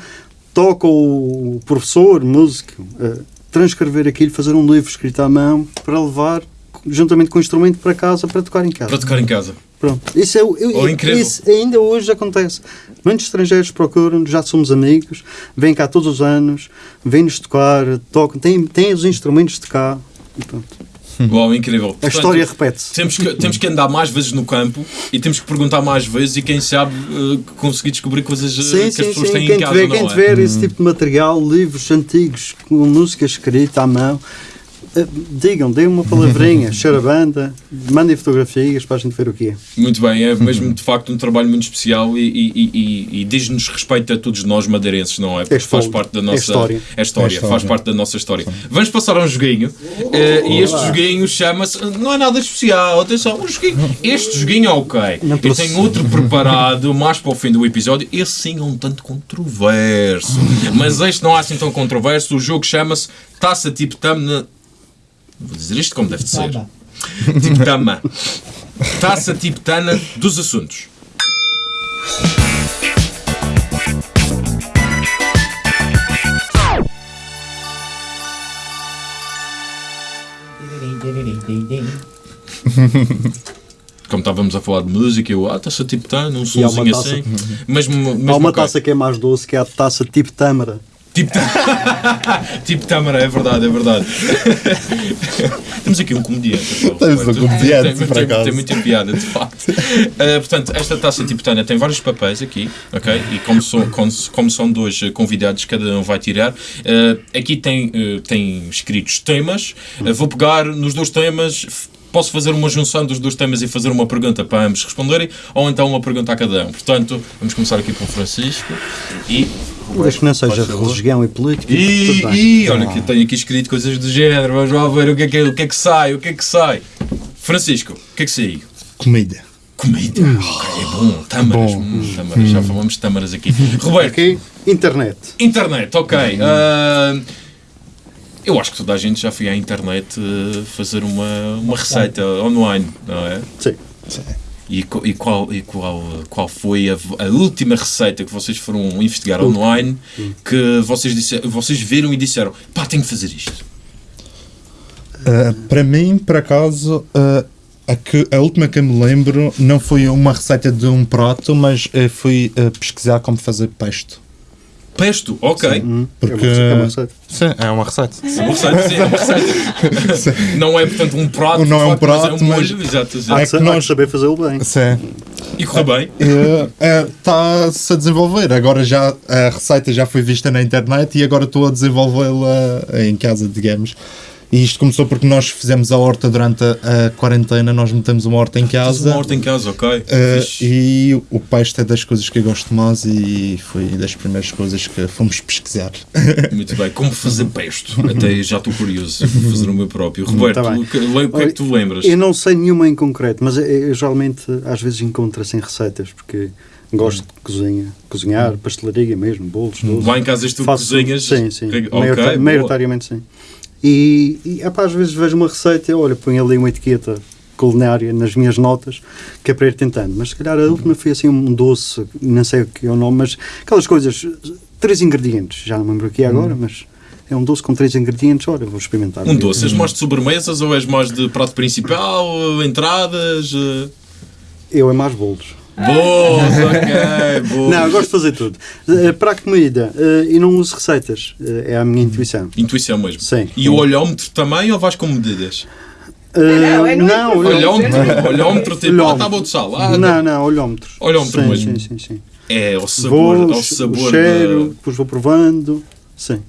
toca o professor, músico, uh, transcrever aquilo, fazer um livro escrito à mão para levar juntamente com o instrumento para casa para tocar em casa. Para tocar em casa. Pronto. Isso, é, o- eu- Oh, incrível. isso ainda hoje acontece. Muitos estrangeiros procuram, já somos amigos, vêm cá todos os anos, vêm-nos tocar, tocam, têm, têm os instrumentos de cá. E pronto. Uau, incrível. A história repete-se. Temos que, temos que andar mais vezes no campo e temos que perguntar mais vezes e quem sabe eh, conseguir descobrir coisas eh, Sim, que as sim, pessoas sim. têm Quem em casa, tiver, não quem é? tiver esse tipo de material, livros antigos com música escrita à mão, digam, deem uma palavrinha, charabanda, mandem fotografias para a gente ver o que é. Muito bem, é mesmo de facto um trabalho muito especial e, e, e- e- diz-nos respeito a todos nós madeirenses, não é? Porque faz fogo. parte da É nossa história. é história, É história. faz parte da nossa história. Vamos passar a um joguinho eh, e este joguinho chama-se. Não é nada especial, atenção, um joguinho. Este joguinho é ok. Não Eu tenho outro preparado mais para o fim do episódio. Esse sim é um tanto controverso, mas este não é assim tão controverso. O jogo chama-se Taça Tipo Tamna. Vou dizer isto como deve de ser. Tipo Tama. Taça Tipo Tana dos assuntos. Como estávamos a falar de música, eu, ah, taça tipo Tana, um somzinho taça- assim. Mesmo, mesmo Há uma taça que é mais doce, que é a taça tipo tâmara. Tipo, tipo Tâmara, é verdade, é verdade. Temos aqui um comediante. Temos um comediante, tem, por tem, acaso. tem muita piada, de facto. Uh, portanto, esta taça tipo Tânia tem vários papéis aqui, ok? E como, são- como, como são dois convidados, cada um vai tirar. Uh, aqui tem, uh, tem escritos temas. Vou pegar nos dois temas. Posso fazer uma junção dos dois temas e fazer uma pergunta para ambos responderem, ou então uma pergunta a cada um. Portanto, vamos começar aqui com o Francisco e Desde que não seja religião e política. e, e olha que tenho aqui escrito coisas do género, vamos lá ver o que é que, o que, é que sai, o que é que sai. Francisco, o que é que saiu? Comida. Comida. Ok, é bom. Tâmaras. Bom. Hum, tâmaras. Já falamos de tâmaras aqui. Roberto, Aqui, internet. internet, ok. Ah, eu acho que toda a gente já foi à internet ah, fazer uma, uma receita online, não é? Sim. E, e qual, e qual, qual foi a, a última receita que vocês foram investigar online que vocês, disse, vocês viram e disseram pá, tenho que fazer isto? Uh, para mim, por acaso, uh, a, que, a última que eu me lembro não foi uma receita de um prato, mas uh, fui pesquisar como fazer pesto. Pesto, ok. Hum, Porque- é uma- é uma receita. Sim, é uma receita. É uma receita, sim, é uma receita. não é, portanto, um prato, Não é um prato, mas é um mas- molho. Exato, exato. que, sa- que nós- que saber fazê-lo bem. Sim. E correu bem. Está-se a desenvolver. Agora já a receita já foi vista na internet e agora estou a desenvolvê-la em casa, digamos. E isto começou porque nós fizemos a horta durante a, a quarentena, nós metemos uma horta em casa. uma horta em casa, ok. Uh, e o peixe é das coisas que eu gosto mais e foi das primeiras coisas que fomos pesquisar. Muito bem. Como fazer pesto? Até já estou curioso. Vou fazer o meu próprio. Roberto, Tá o que, o que é que tu lembras? Eu não sei nenhuma em concreto, mas eu, eu geralmente às vezes encontro assim receitas, porque gosto de cozinha, cozinhar, pastelaria mesmo, bolos, doces. Lá em casa és tu que Faço- cozinhas? Sim, sim. Ok, Maiorita- boa. maioritariamente sim. E, e epá, às vezes vejo uma receita olha, ponho ali uma etiqueta culinária nas minhas notas, que é para ir tentando. Mas se calhar a última foi assim um doce, não sei o que é o nome, mas aquelas coisas, três ingredientes, já não me lembro aqui agora, mas é um doce com três ingredientes, olha, vou experimentar. Um doce, és mais de sobremesas ou és mais de prato principal, entradas? eh? Eu é mais bolos. Boas, ok, boas. Não, eu gosto de fazer tudo. Eh, para a comida, eh, eu não uso receitas, eh, é a minha intuição. Intuição mesmo. Sim. E o olhómetro também ou vais com medidas? Não, é no não. Olhómetro, olhómetro tipo, ah, Olhómetro. está bom de sal. Ah, não, não, olhómetro. Olhómetro sim, mesmo. Sim, sim, sim. É, ao sabor, Vou, ao o sabor cheiro, da- depois vou provando. Sim.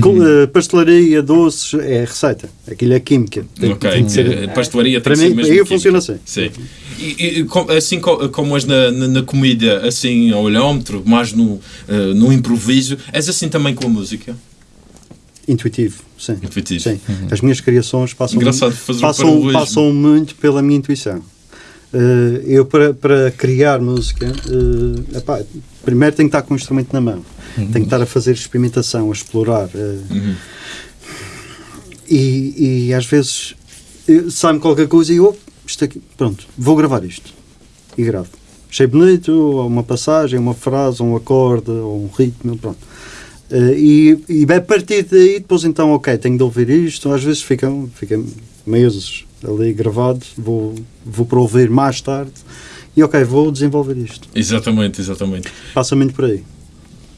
Com, eh, pastelaria, doces, é receita. Aquilo é química. Tem, Ok, tem ser- eh, pastelaria tem para mim, mesmo aí funciona assim. Sim. E, e assim co- como és na, na, na comida, assim ao olhómetro, mais no, eh, no improviso, és assim também com a música? Intuitivo, sim. Intuitivo. Sim. As minhas criações passam, um passam, passam muito pela minha intuição. Eh, eu, para, para criar música, eh, epá, primeiro tenho que estar com o instrumento na mão. Tenho que estar a fazer experimentação, a explorar. eh, Uhum. e, e às vezes sai-me qualquer coisa e eu, isto aqui, pronto, vou gravar isto. E gravo. Achei bonito, ou uma passagem, uma frase, um acorde, ou um ritmo, pronto. E, e a partir daí, depois então, ok, tenho de ouvir isto. Às vezes fica, fica meses ali gravado, vou, vou para ouvir mais tarde. E ok, vou desenvolver isto. Exatamente, exatamente. Passa muito por aí.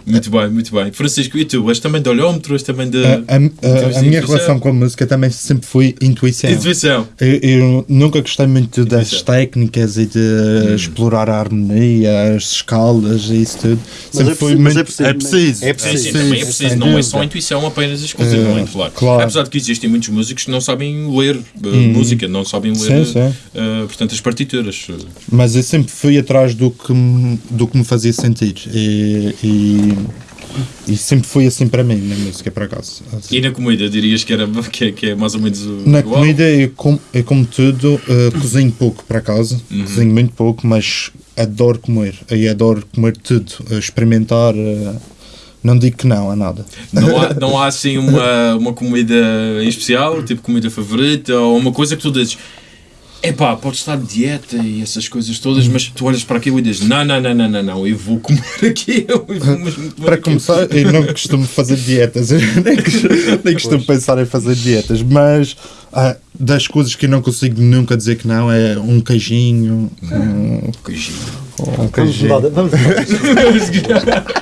Muito bem, muito bem. Francisco, e tu? És também de olhómetro, és também de. A, a- a- a minha relação com a música também sempre foi intuição. Intuição. Eu, eu nunca gostei muito das Intuição. técnicas e de explorar a harmonia, as escalas e isso tudo. Sempre é foi preciso- mas muito. é preciso- É preciso. é preciso. sim, é preciso. Não é só intuição apenas exclusivamente, Eh, claro. claro. Apesar de que existem muitos músicos que não sabem ler eh, música, não sabem ler, Sim, sim. eh, portanto, as partituras. Mas eu sempre fui atrás do que me, do que me fazia sentir. E, e, e sempre foi assim para mim na música, por acaso. E na comida, dirias que, era, que, é, que é mais ou menos o. Na igual? comida, eu, com, eu como tudo, eh, cozinho pouco por acaso, Uhum. cozinho muito pouco, mas adoro comer. E adoro comer tudo, eh, experimentar. eh, não digo que não a nada. Não há, não há assim uma, uma comida em especial, tipo comida favorita, ou uma coisa que tu dizes. Epá, pode estar de dieta e essas coisas todas, mas tu olhas para aquilo e dizes: Não, não, não, não, não, não, eu vou comer aquilo. Eu vou comer Para aquilo." começar, eu não costumo fazer dietas, eu nem, costumo- nem costumo pensar em fazer dietas, mas ah, das coisas que eu não consigo nunca dizer que não é um queijinho, um, um queijinho. De- vamos mudar.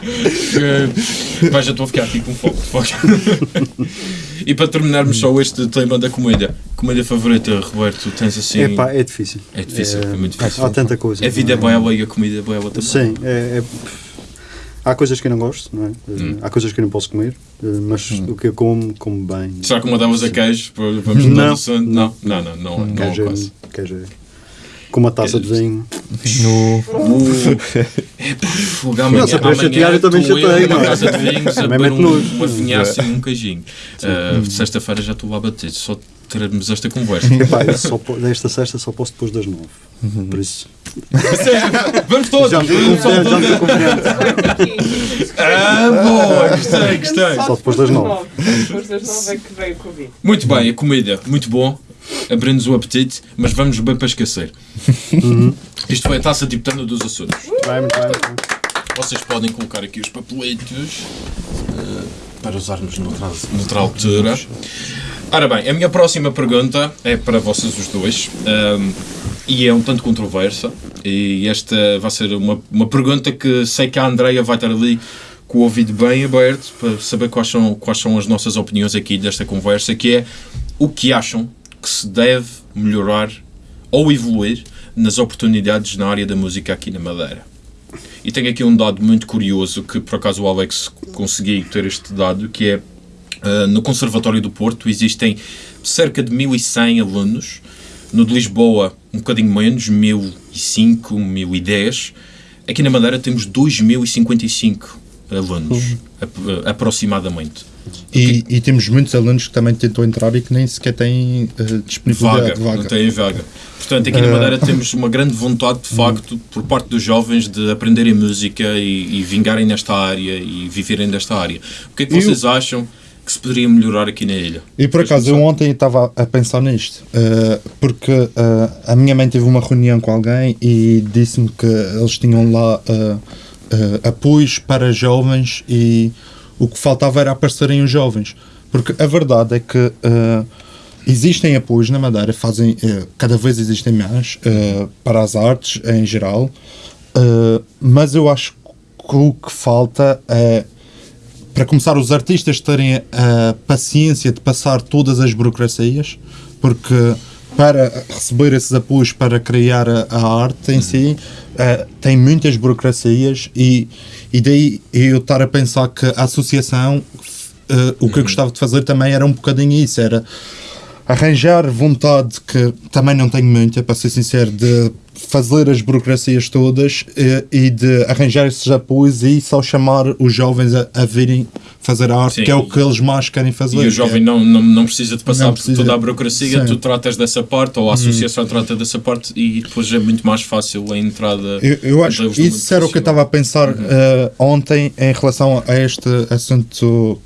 Eh, Vai, já estou a ficar aqui com fogo. e para terminarmos só este tema da comida, comida favorita, Roberto, tens assim. Epá, é difícil. É difícil, é muito difícil. Há tanta coisa. A vida é bela e a comida é bela também. Sim, é, é- há coisas que eu não gosto, não é? Hum. Há coisas que eu não posso comer, mas o que eu como, como bem. Será que mandavas a queijo? Para- Vamos mudar Não. de assunto? Não, não, não, não, não, Queijo, quase. é- queijo é- com uma taça de vinho. No, Fogo, amanhã, Não, se eu para amanhã chatear, eu também chatei, não é? casa de vinhos a Também beber um, uma vinhaça e um queijinho. Uh, Sexta-feira já estou lá a bater, só teremos esta conversa. Epá, só, desta sexta só posso depois das nove. Por isso. Vamos todos! Já me estou. Ah, boa! Gostei, gostei. Só depois das nove. Depois das nove é que veio o Covid. Muito bem, a comida, muito bom. Abre-nos o apetite, mas vamos bem para esquecer. Isto foi a taça tibetana dos Açores. Vai, muito bem, muito bem. Vocês podem colocar aqui os papeletos eh, para usarmos noutra, noutra altura. Ora bem, a minha próxima pergunta é para vocês os dois ehm, e é um tanto controversa. E esta vai ser uma, uma pergunta que sei que a Andreia vai estar ali com o ouvido bem aberto para saber quais são, quais são as nossas opiniões aqui desta conversa, que é o que acham que se deve melhorar ou evoluir nas oportunidades na área da música aqui na Madeira. E tenho aqui um dado muito curioso que por acaso o Alex consegui ter este dado, que é uh, no Conservatório do Porto existem cerca de 1100 alunos, no de Lisboa um bocadinho menos, 1005, 1010. Aqui na Madeira temos 2055 alunos, ap- aproximadamente. E, e temos muitos alunos que também tentam entrar e que nem sequer têm eh, Vaga, disponibilidade de vaga. não têm vaga. Portanto, aqui na Madeira temos uma grande vontade, de facto, por parte dos jovens de aprenderem música e, e vingarem nesta área e viverem desta área. O que é que Eu- vocês acham que se poderia melhorar aqui na ilha? E por acaso, eu ontem estava a pensar nisto, eh, porque eh, a minha mãe teve uma reunião com alguém e disse-me que eles tinham lá eh, eh, apoios para jovens e o que faltava era aparecerem os jovens. Porque a verdade é que eh, existem apoios na Madeira, fazem, eh, cada vez existem mais eh, para as artes em geral, mas eu acho que o que falta é para começar, os artistas terem a paciência de passar todas as burocracias, porque para receber esses apoios para criar a, a arte em si, eh, tem muitas burocracias e, e daí eu estar a pensar que a associação, eh, o que eu gostava de fazer também era um bocadinho isso, era arranjar vontade, que também não tenho muita, para ser sincero, de fazer as burocracias todas eh, e de arranjar esses apoios e só chamar os jovens a, a virem fazer a arte, Sim, que é o e- que eles mais querem fazer. E o jovem que é- não, não, não precisa de passar Não por precisa. toda a burocracia, Sim. tu tratas dessa parte, ou a associação trata dessa parte, e depois é muito mais fácil a entrada. Eu, eu acho isso era o que eu estava a pensar Uhum. eh, ontem em relação a este assunto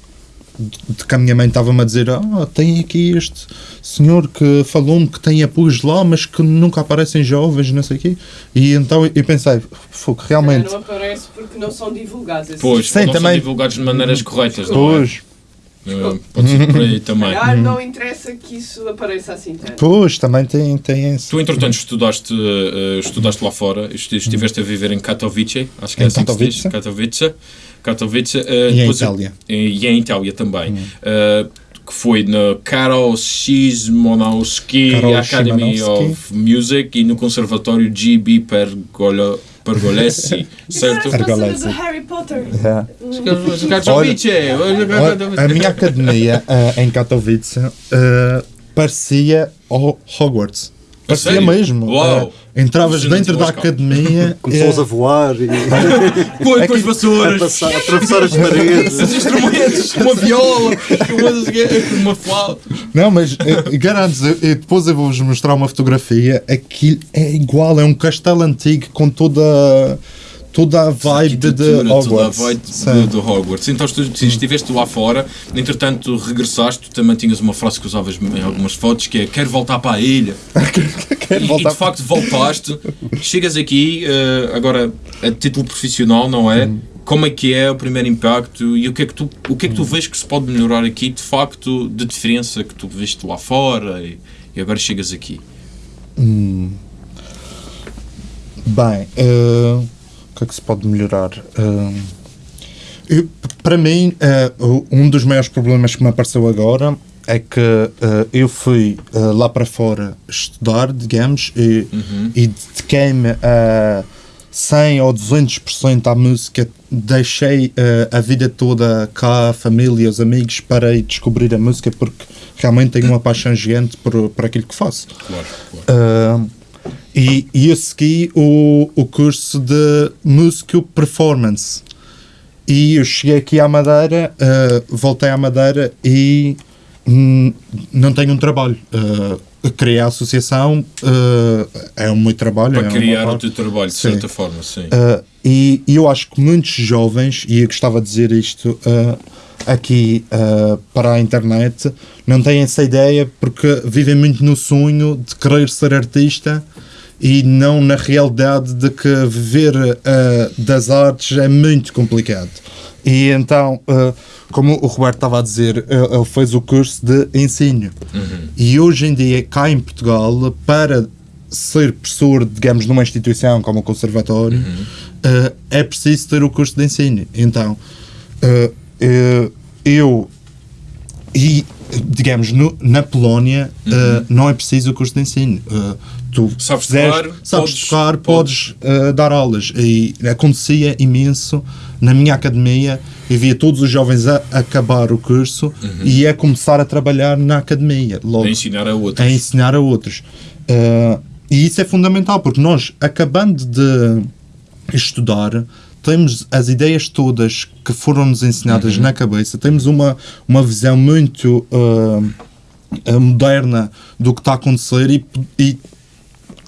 de que a minha mãe estava-me a dizer: Ah, tem aqui este senhor que falou-me que tem apoios lá, mas que nunca aparecem jovens, não sei o quê. E então eu pensei: Fogo, realmente. Não aparece porque não são divulgados. esses. Pois, Sim, não também- são divulgados de maneiras corretas, não é? Pois, Eh, Pode ser por aí também. Calhar não interessa que isso apareça assim tanto. pois, também tem, tem esse. Tu, entretanto, estudaste, eh, estudaste lá fora, esti- estiveste a viver em Katowice, acho que é Em assim que se diz, Katowice. Katowice, eh, E em Itália. E, e em Itália também. Eh, que foi na Karol Szymanowski Academy of Music e no Conservatório GB Pergolo, Pergolesi, certo? Do Harry Potter. É. Katowice! Olha, a minha academia eh, em Katowice eh, parecia ao Hogwarts. Parecia sério? mesmo. Uau! Eh, entravas dentro da academia. Começou eh, a voar e Põe É com as a, vassouras, passar, a atravessar as paredes. os instrumentos, uma viola, uma, uma flauta. Não, mas eh, garanto eu- eu- depois eu vou-vos mostrar uma fotografia. Aquilo é igual, é um castelo antigo com toda, toda a vibe de, de Arquitetura, toda a Hogwarts. vibe Sim. do, do Hogwarts. Então, tu, tu estiveste lá fora, entretanto, regressaste, tu também tinhas uma frase que usavas em algumas fotos, que é quero voltar para a ilha. Quero E, e, voltar de facto voltaste, chegas aqui, eh, agora a título profissional, não é? Como é que é o primeiro impacto e o que é que tu, o que é que tu vês que se pode melhorar aqui, de facto, de diferença que tu viste lá fora e, e agora chegas aqui? Bem, eh, o que é que se pode melhorar? Eh, eu- para mim, o- um dos maiores problemas que me apareceu agora é que eh, eu fui eh, lá para fora estudar, digamos, e, e dediquei-me a 100 ou 200% à música. Deixei a vida toda cá, a família, os amigos, para ir descobrir a música porque realmente tenho uma paixão gigante por, por aquilo que faço. Claro, claro. E, e eu segui o, o curso de Músico Performance. E eu cheguei aqui à Madeira, uh, voltei à Madeira e hum, não tenho um trabalho. Uh, criei a associação, uh, é um meu trabalho. é Para uma criar o teu trabalho, de Sim. certa forma, sim. Uh, e, e eu acho que muitos jovens, e eu gostava de dizer isto aqui uh, para a internet, não têm essa ideia porque vivem muito no sonho de querer ser artista e não na realidade de que viver uh, das artes é muito complicado. E então, uh, como o Roberto estava a dizer, ele ele fez o curso de ensino. E hoje em dia, cá em Portugal, para ser professor, digamos, numa instituição como o conservatório, eh, é preciso ter o curso de ensino. Então, eh, eu e digamos no- na Polónia eh, não é preciso o curso de ensino. Eh, tu Sabes fizeres- tocar, sabes podes- tocar, podes, eh, dar aulas. E acontecia imenso na minha academia. Eu via todos os jovens a acabar o curso e a começar a trabalhar na academia. Logo A ensinar a outros. a ensinar a outros. Uh, e isso é fundamental, porque nós, acabando de estudar, temos as ideias todas que foram-nos ensinadas na cabeça, temos uma, uma visão muito uh, moderna do que está a acontecer e, e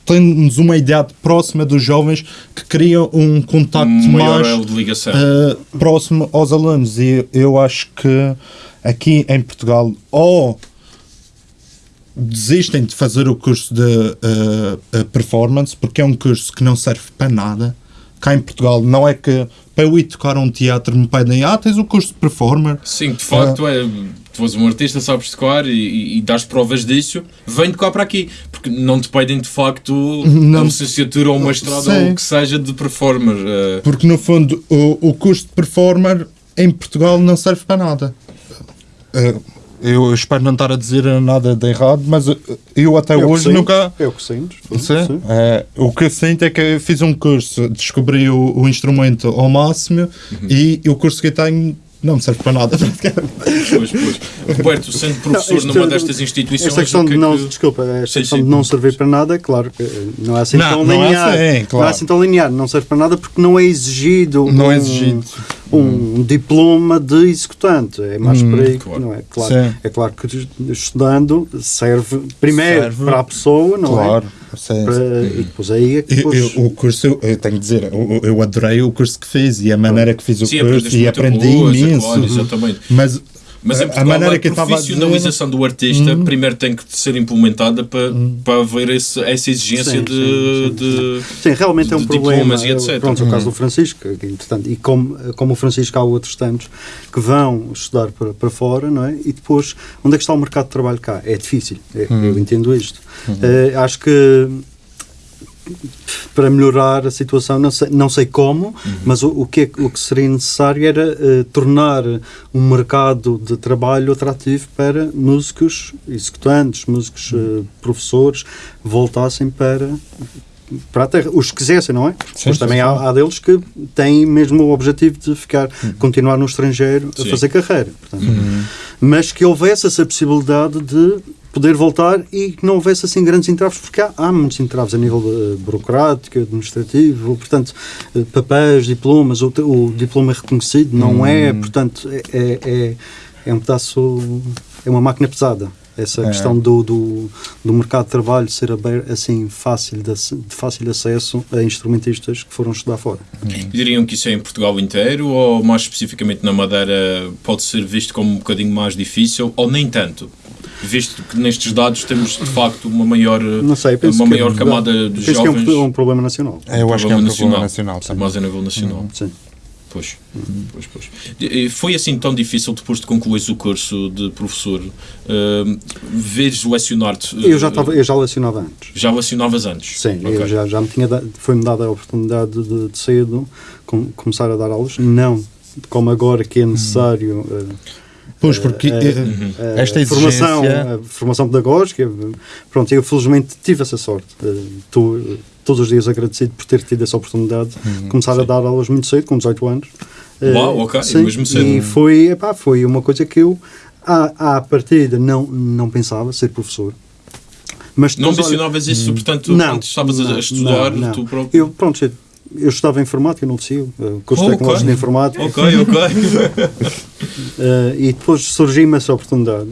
temos uma ideia próxima dos jovens que criam um contacto Um mais uh, próximo aos alunos. E eu acho que aqui em Portugal, ou desistem de fazer o curso de uh, performance, porque é um curso que não serve para nada. Cá em Portugal, não é que para eu ir tocar um teatro me pedem, ah, tens o curso de performer. Sim, de facto, é, tu és um artista, sabes tocar e, e, e dás provas disso, vem tocar para aqui. Porque não te pedem de facto Não. a licenciatura ou uma estrada ou o que seja de performer. eh, Porque no fundo, o, o curso de performer em Portugal não serve para nada. Uh, eu espero não estar a dizer nada de errado, mas eu até Eu hoje sinto, nunca. Eu que sinto. Sim. Sim. É, o que eu sinto é que eu fiz um curso, descobri o, o instrumento ao máximo e o curso que eu tenho não me serve para nada. Pois, pois. Roberto, sendo professor isto- numa destas instituições. Esta questão que de é não, que- desculpa, esta Sim, questão sim. de não servir para nada, claro que não é assim Não, tão não é linear. assim, Não claro. é assim tão linear, não serve para nada porque não é exigido Não um, é exigido. Um diploma de executante. É mais por aí, claro. não é? Claro, Sim. é claro que estudando serve primeiro Serve. para a pessoa, não claro. é? sim, Para- e depois aí é que Eu, depois, eu- o curso, eu, eu tenho que dizer, eu, eu adorei o curso que fiz e a maneira que fiz o Sim, curso e aprendi coisa, imenso. claro, exatamente. Mas Mas em Portugal, a, maneira que a dizer- profissionalização do artista primeiro tem que ser implementada para, para haver esse- essa exigência Sim, de, sim, sim, de- Sim, realmente é um de problema. Pronto, o caso do Francisco, que, entretanto, e como, como o Francisco há outros tantos que vão estudar para, para fora, não é? E depois, onde é que está o mercado de trabalho cá? É difícil, é- eu entendo isto. Eh, acho que para melhorar a situação, não sei, não sei como, mas o, o, que é- o que seria necessário era eh, tornar um mercado de trabalho atrativo para músicos executantes, músicos eh, professores, voltassem para para a terra, os que quisessem, não é? Mas também há, há deles que têm mesmo o objetivo de ficar, continuar no estrangeiro a Sim. fazer carreira. portanto. Mas que houvesse essa possibilidade de poder voltar e que não houvesse assim grandes entraves, porque há, há muitos entraves a nível eh, burocrático, administrativo, portanto, eh, papéis, diplomas, o, o diploma é reconhecido, não é, portanto, é, é, é, é um pedaço, é uma máquina pesada. Essa questão do, do, do mercado de trabalho ser aberto, assim fácil de, de fácil acesso a instrumentistas que foram estudar fora. Diriam que isso é em Portugal inteiro ou mais especificamente na Madeira pode ser visto como um bocadinho mais difícil ou nem tanto? Visto que nestes dados temos de facto uma maior, Não sei, penso uma que maior é- camada de penso jovens. que é um, um problema nacional. Eu acho que é um problema nacional. Mais a nível nacional. Sim. Pois, pois, pois. E Foi assim tão difícil depois de concluires o curso de professor uh, veres lecionar-te? Eu já, uh, estava, eu já lecionava antes. Já lecionavas antes? Sim, Ok. eu já, já me tinha da- foi-me dada a oportunidade de, de cedo com- começar a dar aulas, não como agora que é necessário eh, Pois, porque eh, eh, esta formação, exigência... a formação pedagógica. Pronto, eu felizmente tive essa sorte. Estou todos os dias agradecido por ter tido essa oportunidade de começar a dar aulas muito cedo, com 18 anos. Uau, ok, sim, mesmo cedo. E foi, epá, foi uma coisa que eu, à, à partida, não, não pensava ser professor. Mas Não mencionavas isso, portanto, não, quando estavas a- não, a estudar, não, não. tu próprio. Eu, pronto, eu, eu estudava informática no Liceu, eh, curso Oh, ok. tecnológico de informática, Ok, ok. eh, e depois surgiu-me essa oportunidade.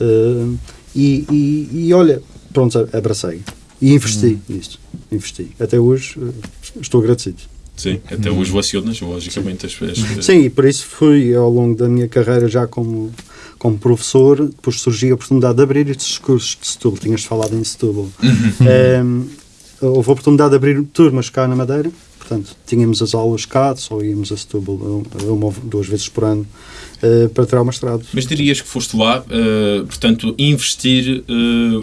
eh, e, e, e olha, pronto, abracei. E investi nisto. Investi. Até hoje eh, estou agradecido. Sim, até hoje lecionas, logicamente. As, as, Sim, e por isso fui ao longo da minha carreira já como, como professor, depois surgiu a oportunidade de abrir estes cursos de Setúbal, tinhas falado em Setúbal. Ehm, houve a oportunidade de abrir turmas cá na Madeira, portanto, tínhamos as aulas cá, só íamos a Setúbal um- uma ou duas vezes por ano eh, para tirar o mestrado. Mas dirias que foste lá, eh, portanto, investir,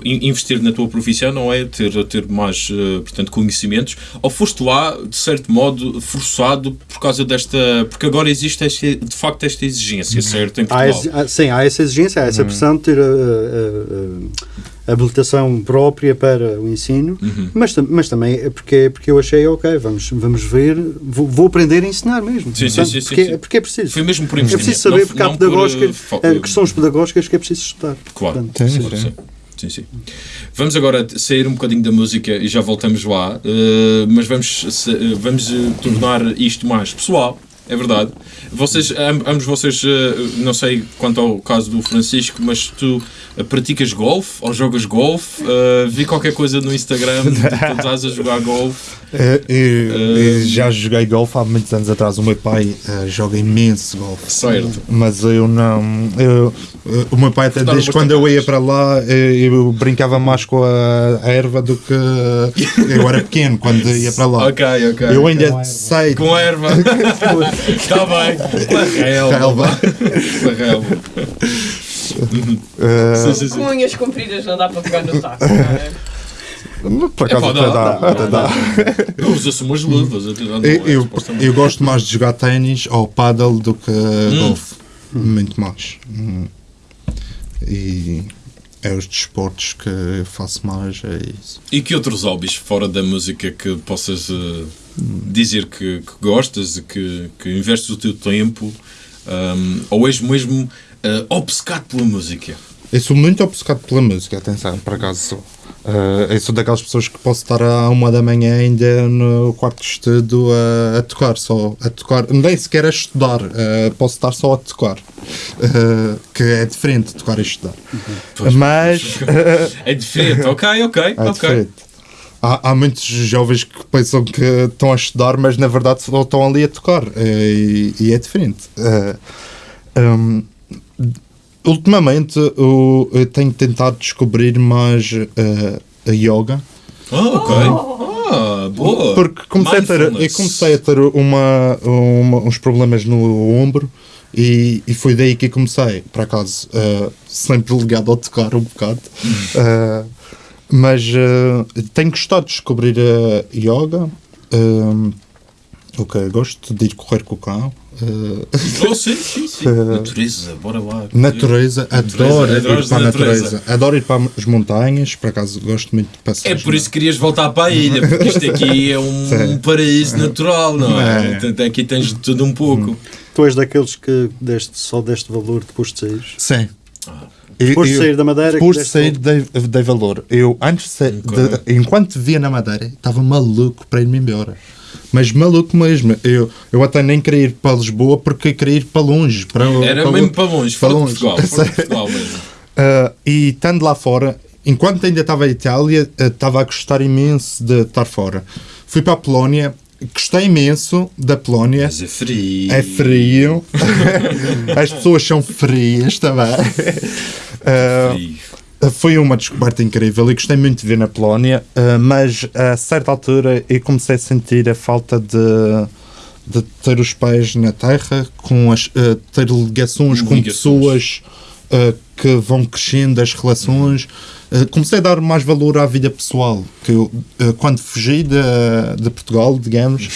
in- investir na tua profissão não é ter, ter mais, portanto, conhecimentos, ou foste lá, de certo modo, forçado por causa desta... Porque agora existe, esta- de facto, esta exigência, certo, em Há, há- sim, há essa exigência, há essa pressão de ter habilitação própria para o ensino, Uhum. mas, mas também é porque, porque eu achei, ok, vamos, vamos ver, vou, vou aprender a ensinar mesmo. Sim, sim, Portanto, sim, sim, porque, sim. porque é preciso. Foi mesmo por É preciso saber, não- porque há não por, pedagógicas, eh, eh, questões pedagógicas que é preciso estudar. Claro. Portanto, Sim, sim. sim. Sim, sim. Vamos agora sair um bocadinho da música e já voltamos lá, eh, mas vamos, se- vamos tornar isto mais pessoal, é verdade. Vocês, am- ambos vocês, eh, não sei quanto ao caso do Francisco, mas tu eh, praticas golfe ou jogas golfe? Eh, vi qualquer coisa no Instagram de que estás a jogar golfe. Eh, eu, eu já joguei golfe há muitos anos atrás. O meu pai eh, joga imenso golfe. Certo. Mas eu não. eu- eh, o meu pai, até desde quando eu ia para lá, eh, eu brincava mais com a, a erva do que. Eu era pequeno quando ia para lá. Ok, ok. Eu ainda sei. Com erva. Está bem. Com a relva. Com a relva. eh, Sim, sim, sim. Com unhas compridas não dá para pegar no taco. não é? Por acaso Epá, até dá, dá, dá, até dá. Usa-se umas luvas. Eu, é, eu, eu gosto mais de jogar ténis ou paddle do que golfe. Muito mais. Hum. E é os desportos que eu faço mais, é isso. E que outros hobbies fora da música que possas eh, dizer que, que gostas e que, que investes o teu tempo ahm, ou és mesmo eh, obcecado pela música? Eu sou muito obcecado pela música, atenção, por acaso sou. Eh, eu sou daquelas pessoas que posso estar à uma da manhã ainda no quarto de estudo a, a tocar, só a tocar, nem sequer a estudar, eh, posso estar só a tocar, Eh, que é diferente tocar e estudar. Mas É diferente, ok, ok, é ok. diferente. Há, há muitos jovens que pensam que estão a estudar, mas na verdade só estão ali a tocar, e, e é diferente. Eh, hum, ultimamente eu, eu tenho tentado descobrir mais eh, a yoga. Ah, ok. Ah, boa. Porque comecei a ter, eu comecei a ter uma, uma- uns problemas no ombro e, e foi daí que comecei, por acaso, eh, sempre ligado ao tocar um bocado. Eh, mas tenho gostado de descobrir a yoga. ok, gosto de ir correr com o cão. Eh, Oh, sim, sim, sim. Natureza, bora lá. natureza, adoro ir para a natureza. Adoro ir para as montanhas, por acaso gosto muito de passar. É por isso que querias voltar para a ilha, porque isto aqui é um Sim. paraíso natural, não é? É. Aqui tens de tudo um pouco. Tu és daqueles que deste, só deste valor depois de sair. Sim. Depois de sair da Madeira, Depois de sair, dei, dei valor. Eu, antes de sair, de- enquanto via na Madeira, estava maluco para ir-me embora. Mas maluco mesmo. Eu, eu até nem queria ir para Lisboa porque queria ir para longe. Para, Era para mesmo outro- para longe, para longe. Portugal. Portugal mesmo. Uh, e estando lá fora, enquanto ainda estava em Itália, uh, estava a gostar imenso de estar fora. Fui para a Polónia, gostei imenso da Polónia. Mas é frio. É frio. As pessoas são frias também. Uh, Frio. Foi uma descoberta incrível e gostei muito de ver na Polónia, uh, mas a certa altura eu comecei a sentir a falta de, de ter os pés na terra, com as, uh, ter ligações com Ligações. pessoas uh, que vão crescendo as relações. Uh, comecei a dar mais valor à vida pessoal, que eu, quando fugi de, de Portugal, digamos,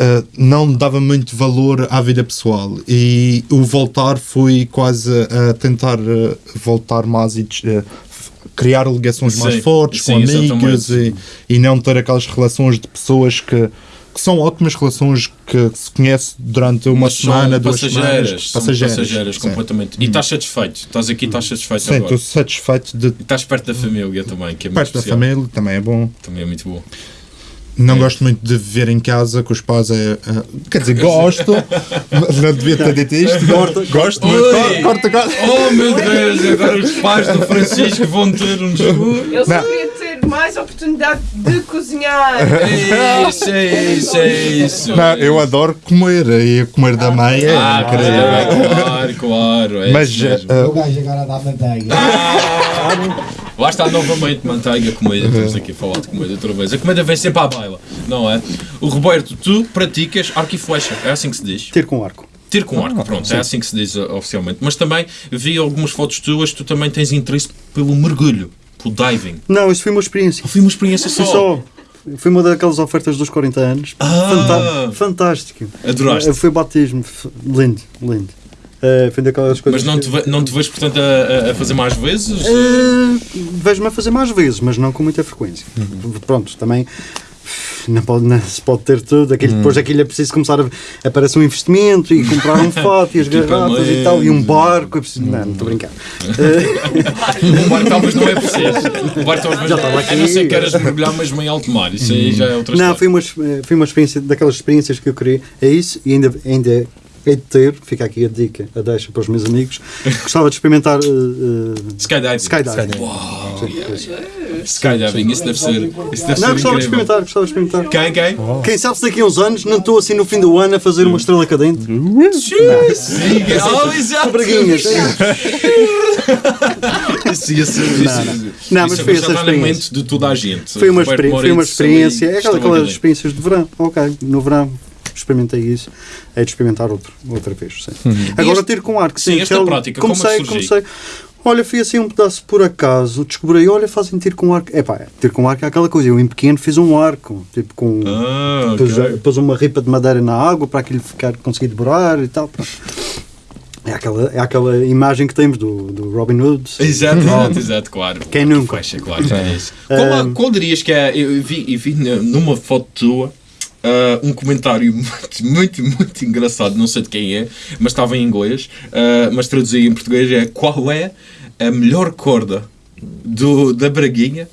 uh, uh, não dava muito valor à vida pessoal e o voltar foi quase a tentar uh, voltar mais e uh, criar ligações mais Sim, fortes sim, com amigos exatamente. e, e não ter aquelas relações de pessoas que, que são ótimas relações que se conhece durante uma Mas semana, duas passageiras, semanas. passageiras, sim. completamente. E estás satisfeito? Estás aqui, estás satisfeito Sim, agora? estou satisfeito de E estás perto da família também, que é muito perto da família, também é bom. Também é muito bom. Não gosto muito de viver em casa com os pais. É, é- quer dizer, gosto, mas não devia ter dito isto. gosto muito. Oi! Corta, corta. Oh meu Deus, agora os pais do Francisco vão ter um desgosto. Eu queria ter mais oportunidade de cozinhar. É isso, é isso, é isso. Não, eu adoro comer e comer da mãe é Ah, incrível. claro, claro. É Mas eh, O gajo agora dá manteiga. Lá está novamente manteiga, comida. Estamos aqui a falar de comida outra vez. A comida vem sempre à baila, não é? O Roberto, tu praticas arco e flecha, é assim que se diz? Tiro com arco. Tiro com arco, pronto, é assim que se diz uh, oficialmente. Mas também vi algumas fotos tuas, tu também tens interesse pelo mergulho, pelo diving. Não, isso foi uma experiência. Foi uma experiência Foi só. só. Foi uma daquelas ofertas dos 40 anos. Ah. Fantástico. Adoraste. Eh, Foi batismo. Lindo, lindo. Foi daquelas coisas. Mas não te, ve- não te vês, portanto, a, a- fazer mais vezes? Eh, Vejo-me a fazer mais vezes, mas não com muita frequência. Pronto, também não, pode, não se pode ter tudo. Aquilo, Depois aquilo é preciso começar a. Aparece um investimento e comprar um fato e as garrafas e tal, e um barco. É preciso, não, não estou a brincar. O barco talvez não é preciso. O barco talvez Já estava A não ser aqui. que queiras mergulhar mesmo em alto mar. Isso aí já é outra Não, história. foi uma, foi uma experiência, daquelas experiências que eu queria. É isso, e ainda, ainda hei de ter, fica aqui a dica, a deixa para os meus amigos. Gostava de experimentar eh, eh, Skydiving. skydiving. Uau, Sim, yeah. sim. Skydiving, isso deve ser. Isso deve Não, ser gostava de experimentar, gostava de experimentar. Quem, quem? Quem sabe se daqui a uns anos não estou assim no fim do ano a fazer uma estrela cadente. Oh. Braguinhas. Isso ia ser. Não, mas isso foi essa experiência. de toda a gente. Foi uma, Roberto experi- foi uma Moreira, experiência, é aquela, aquelas experiências de verão. Ok, no verão experimentei isso, é de experimentar outro, outra vez. Sim. Agora Uhum. este- tiro com arco. sim, esta aquele- prática, como é comecei, comecei. Olha, fui assim um pedaço por acaso, descobri, olha, fazem tiro com arco. É pá, tiro com arco é aquela coisa. Eu em pequeno fiz um arco, tipo com. Ah, pus, ok. pus uma ripa de madeira na água para aquilo ficar, conseguir devorar e tal. pronto. É aquela, é aquela imagem que temos do, do Robin Hood. Exato, exato, exato, claro. Quem nunca? Fecha, claro, é isso. Qual, a- qual dirias que é. Eu vi, eu vi numa foto tua ah, um comentário muito, muito, muito engraçado, não sei de quem é, mas estava em inglês, ah, mas traduzi em português: é qual é a melhor corda do, da Braguinha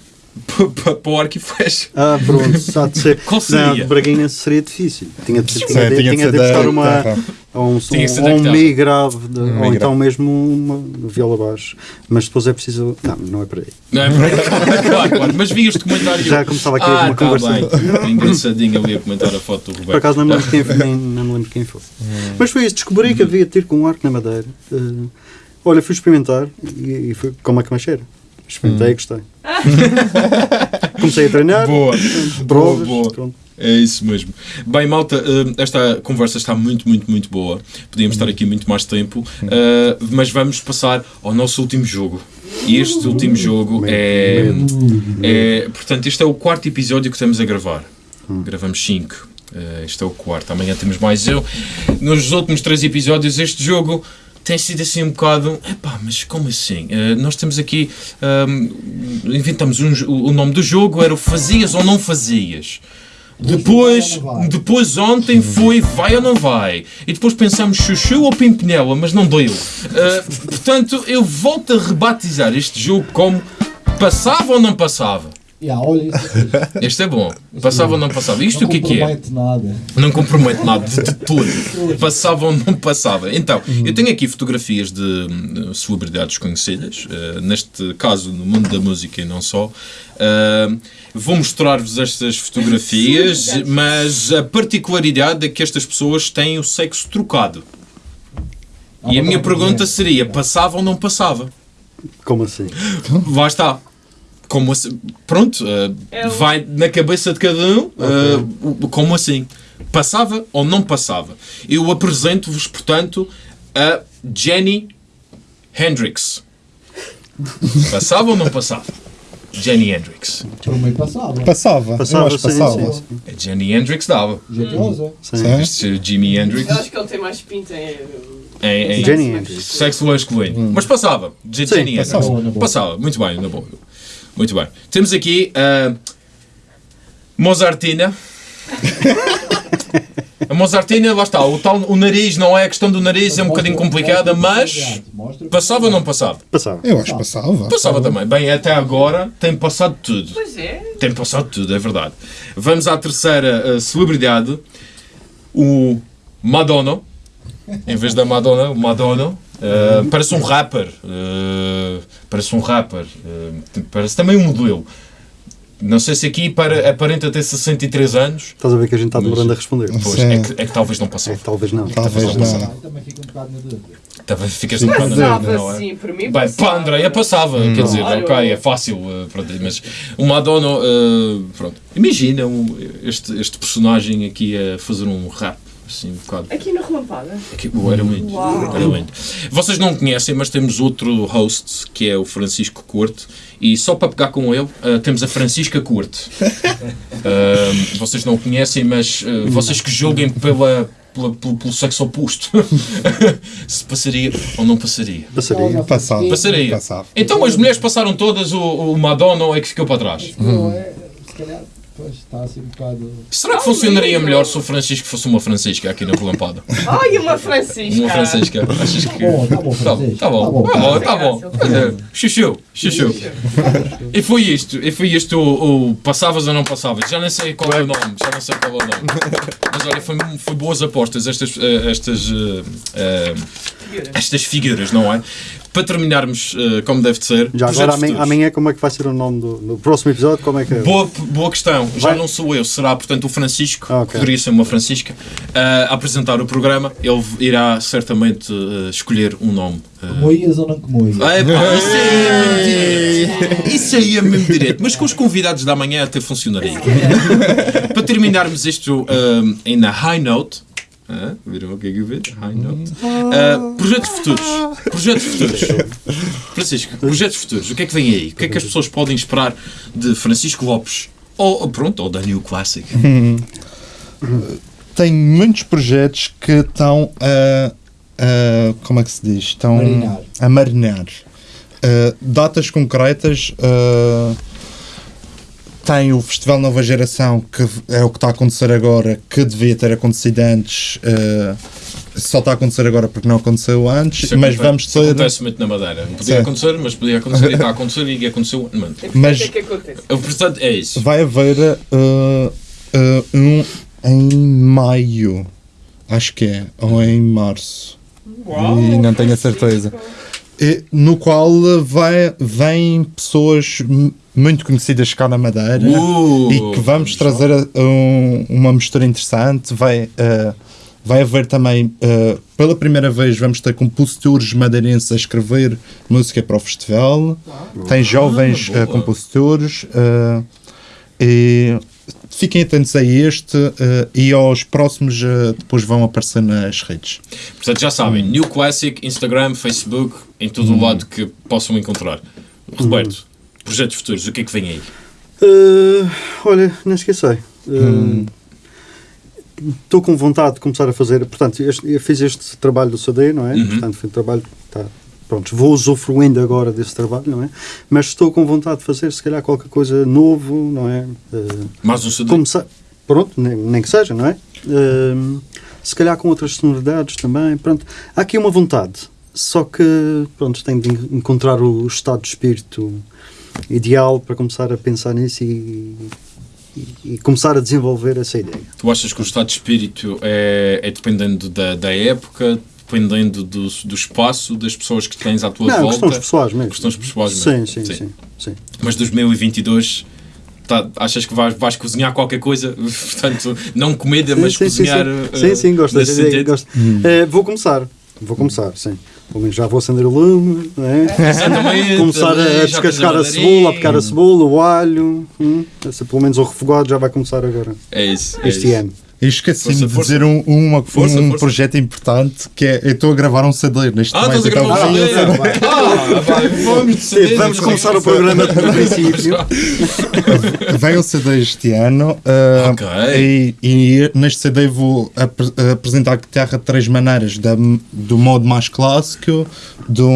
para o arco e flecha? Ah, pronto, há de ser. Qual seria? Não, de Braguinha seria difícil. Tinha de, tinha de, tinha de tinha ser de da buscar uma. Ou um, um, da ou um mi grave, de- ou mi então grave. mesmo uma viola baixo. Mas depois é preciso. Não, não é para aí. Não é? claro, claro, mas vi este comentário. Já começava aqui ah, uma tá conversa. Bem. Engraçadinho ali a comentar a foto do Roberto. Por acaso não me lembro quem, nem, não me lembro quem foi. Mas foi isso, descobri que havia tiro com um arco na madeira. eh, Olha, fui experimentar e, e fui como é que me cheira. Experimentei e gostei. Comecei a treinar, Boa. provas, boa. pronto. É isso mesmo. Bem, malta, eh, esta conversa está muito, muito, muito boa. Podíamos estar aqui muito mais tempo, eh, mas vamos passar ao nosso último jogo. E este último jogo é, é. Portanto, este é o quarto episódio que estamos a gravar. Gravamos cinco. Eh, este é o quarto. Amanhã temos mais eu. Nos últimos três episódios, este jogo tem sido assim um bocado. Epá, mas como assim? Eh, nós temos aqui. ahm, inventamos um o nome do jogo, era o Fazias ou Não Fazias. Depois, depois ontem foi vai ou não vai. E depois pensamos chuchu ou pimpinela, mas não deu. Uh, portanto, eu volto a rebatizar este jogo como passava ou não passava. Yeah, olha isso. aqui. Este é bom. Passava ou não passava. Isto Não o que é que é? compromete nada. Não compromete nada de, de tudo. Passava ou não passava. Então, eu tenho aqui fotografias de celebridades conhecidas, eh, neste caso no mundo da música e não só. Ah, vou mostrar-vos estas fotografias, mas a particularidade é que estas pessoas têm o sexo trocado. E a minha pergunta seria: passava ou não passava? Como assim? Lá está. Como assim? Pronto, uh, É o- vai na cabeça de cada um. uh, o- como assim? Passava ou não passava? Eu apresento-vos, portanto, a Jenny Hendrix. Passava ou não passava? Jenny Hendrix. Meio passava. Passava. Passava, eu acho que sim, passava. sim, sim. A Jenny Hendrix dava. Jeitosa. Sim. Este Jimi Hendrix Eu acho que ele tem mais pinta em. em, em Jenny Hendrix. sexo masculino. Mas passava. Jenny Hendrix. passava. Passava. Muito bem, na boa. Muito bem. Temos aqui a Mozartina. A Mozartina, lá está, o, tal, o nariz, não é a questão do nariz, é um bocadinho complicada, mas passava ou não passava? Passava. Eu acho que passava. Passava também. Bem, até agora tem passado tudo. Pois é. Tem passado tudo, é verdade. Vamos à terceira uh, celebridade, o Madonna. Em vez da Madonna, o Madonna. Uh, parece um rapper. uh, parece um rapper. uh, parece também um modelo. Não sei se aqui para, aparenta ter 63 anos. Estás a ver que a gente está demorando a responder. Pois, é, que, é que talvez não É, passou. talvez não. Talvez Talvez não. Eu também fico um bocado na dúvida. Talvez ficas um bocado na dúvida, Passava não é? sim, por mim. Bem, passava. para a Andréia passava, quer dizer, ok, é fácil, pronto, mas o Madonna, uh, pronto, imagina este, este personagem aqui a fazer um rap, assim, um bocado. Aqui na relampada. Aqui, oh, era Uau. era lindo. Vocês não conhecem, mas temos outro host, que é o Francisco Corte, e só para pegar com ele, uh, temos a Francisca Corte. Uh, vocês não conhecem, mas uh, vocês que julguem pela, pela- pelo, pelo sexo oposto, se passaria ou não passaria. Passaria. Passava. Passaria. Passava. Então as mulheres passaram todas, o, o Madonna é que ficou para trás. Não, é, se calhar, pois, está assim um bocado. Será que funcionaria melhor se o Francisco fosse uma Francisca aqui na relampada? Ai, uma Francisca. Uma Francisca. Achas que. Tá bom, tá bom, Tá bom, tá bom, Tá bom. tá bom, tá bom. Tá dizer, Chuchu, chuchu. E foi isto, e foi isto o, o passavas ou não passavas. Já nem sei qual é o nome, já não sei qual é o nome. Mas olha, foi, foi boas apostas estas, eh, estas, eh, eh, estas figuras, não é? Para terminarmos eh, como deve de ser. Já agora amanhã, amanhã como é que vai ser o nome do no próximo episódio? Como é que é? Boa, boa questão. Já Vai- não sou eu, será portanto o Francisco, Ah, ok. poderia ser uma Francisca, ah, a apresentar o programa. Ele irá certamente ah, escolher um nome. Moias ou não comoias? Ah, epá, isso aí é mesmo direto. Isso aí é mesmo direto. Mas com os convidados da manhã até funcionaria. Para terminarmos isto em na high note. Ah, viram o que é que eu vi? High note. Ah, projetos futuros. Projetos futuros. Francisco, projetos futuros. O que é que vem aí? O que é que as pessoas podem esperar de Francisco Lopes? Ou, ou pronto, ou da New Classic. Tem muitos projetos que estão a. a- como é que se diz? Estão Marinar. a marinar. Uh, datas concretas. uh, tem o Festival Nova Geração, que é o que está a acontecer agora, que devia ter acontecido antes. uh, só está a acontecer agora porque não aconteceu antes, Isso mas acontece- vamos isso ter. Acontece muito na Madeira. Não podia Sim. acontecer, mas podia acontecer e está a acontecer e aconteceu. Mano. Mas- O que é que acontece? Portanto é isso. Vai haver uh, uh, um em maio, acho que é, ou em março. Uau, E não tenho a certeza. E, no qual vai, vêm pessoas muito conhecidas cá na Madeira Uh, e que vamos trazer um- uma mistura interessante. Vai, uh, vai haver também, uh, pela primeira vez, vamos ter compositores madeirenses a escrever música para o festival. Tem jovens boa. uh, compositores. e fiquem atentos a este uh, e aos próximos, uh, depois vão aparecer nas redes. Portanto, já sabem, New Classic, Instagram, Facebook, em todo o lado que possam encontrar. Roberto, projetos futuros, o que é que vem aí? Uh, olha, não esqueci. Estou com vontade de começar a fazer. Portanto, este- eu fiz este trabalho do CD, não é? Uhum. Portanto, foi um trabalho. Tá, pronto, vou usufruindo agora desse trabalho, não é? Mas estou com vontade de fazer, se calhar, qualquer coisa novo, não é? Uh, Mais um CD? começar. Pronto, nem, nem que seja, não é? Um, se calhar com outras sonoridades também. Pronto, há aqui uma vontade. Só que, pronto, tenho de en- encontrar o estado de espírito ideal para começar a pensar nisso e, e- e começar a desenvolver essa ideia. Tu achas que o estado de espírito é, é dependendo da, da época, dependendo do, do espaço, das pessoas que tens à tua Não, volta? questões pessoais mesmo. Questões pessoais sim, mesmo. sim, sim, sim, Mas 2022, tá, achas que vais, vais cozinhar qualquer coisa? Portanto, não comida, mas sim, sim, cozinhar. sim, sim, sim, gosto nesse dessa ideia, sentido? gosto. Eh, vou começar, vou começar, sim. Pelo menos já vou acender o lume, é? Exatamente. começar a descascar a cebola, a picar a cebola, o alho, hum, pelo menos o refogado já vai começar agora, É isso. é este isso. Eu esqueci-me de força. dizer um, uma, Força, um força. projeto importante que é eu estou a gravar um CD neste Ah, um então-? Ah, vai, vamos de CD, Vamos começar o programa do princípio. Vem o CD este ano uh, Ok. e, e neste CD vou apre- apresentar a guitarra de três maneiras: da, do modo mais clássico, do,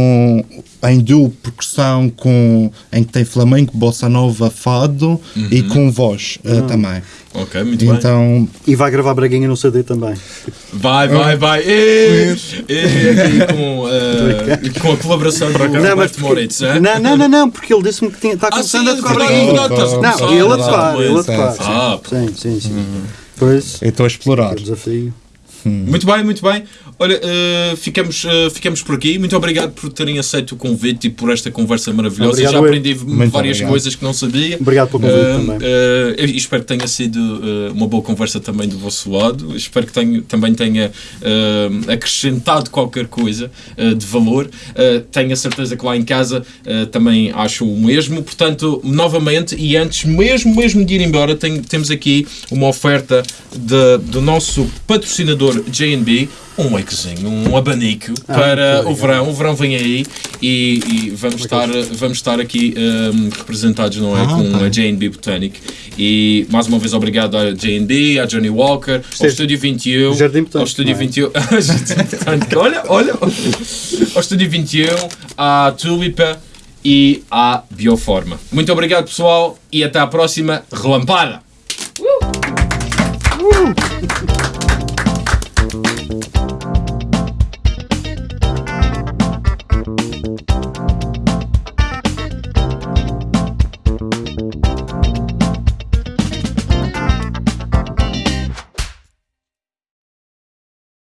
em duo percussão com, em que tem flamenco, bossa nova, fado e com voz uh, também. Ok, muito bem. Então, E vai gravar Braguinha no CD também. Vai, vai, vai. E, e aqui com, eh, com a colaboração do Roberto porque- Moritz, é? não, não, não, não, porque ele disse-me que tinha- está Ah, começando sim, a tocar Braguinha. a Não, começar, ele a verdade, tocar, ele a muito tocar. sim, Ah, Sim, sim, sim. Pois, eu estou a explorar. é desafio. Muito bem, muito bem. Olha, eh, ficamos, eh, ficamos por aqui. Muito obrigado por terem aceito o convite e por esta conversa maravilhosa. Obrigado, Já aprendi várias obrigado. coisas que não sabia. Obrigado pelo convite Eh, também. espero que tenha sido uma boa conversa também do vosso lado. Espero que tenha, também tenha acrescentado qualquer coisa de valor. Tenho a certeza que lá em casa também acho o mesmo. Portanto, novamente, e antes mesmo, mesmo de ir embora, tenho- temos aqui uma oferta de- do nosso patrocinador JB. Um wakezinho, um abanico Ah, para o verão. O verão vem aí e, e vamos, estar, vamos estar aqui eh, representados, não é? Ah, com tá. a J&B Botanic. E mais uma vez obrigado à J&B, à Johnny Walker, ao Estúdio 21, Jardim Botânico, ao Estúdio é? 21, Jardim Botânico, olha, olha, ao Estúdio 21, à Tulipa e à Bioforma. Muito obrigado pessoal e até à próxima relampada! Uh!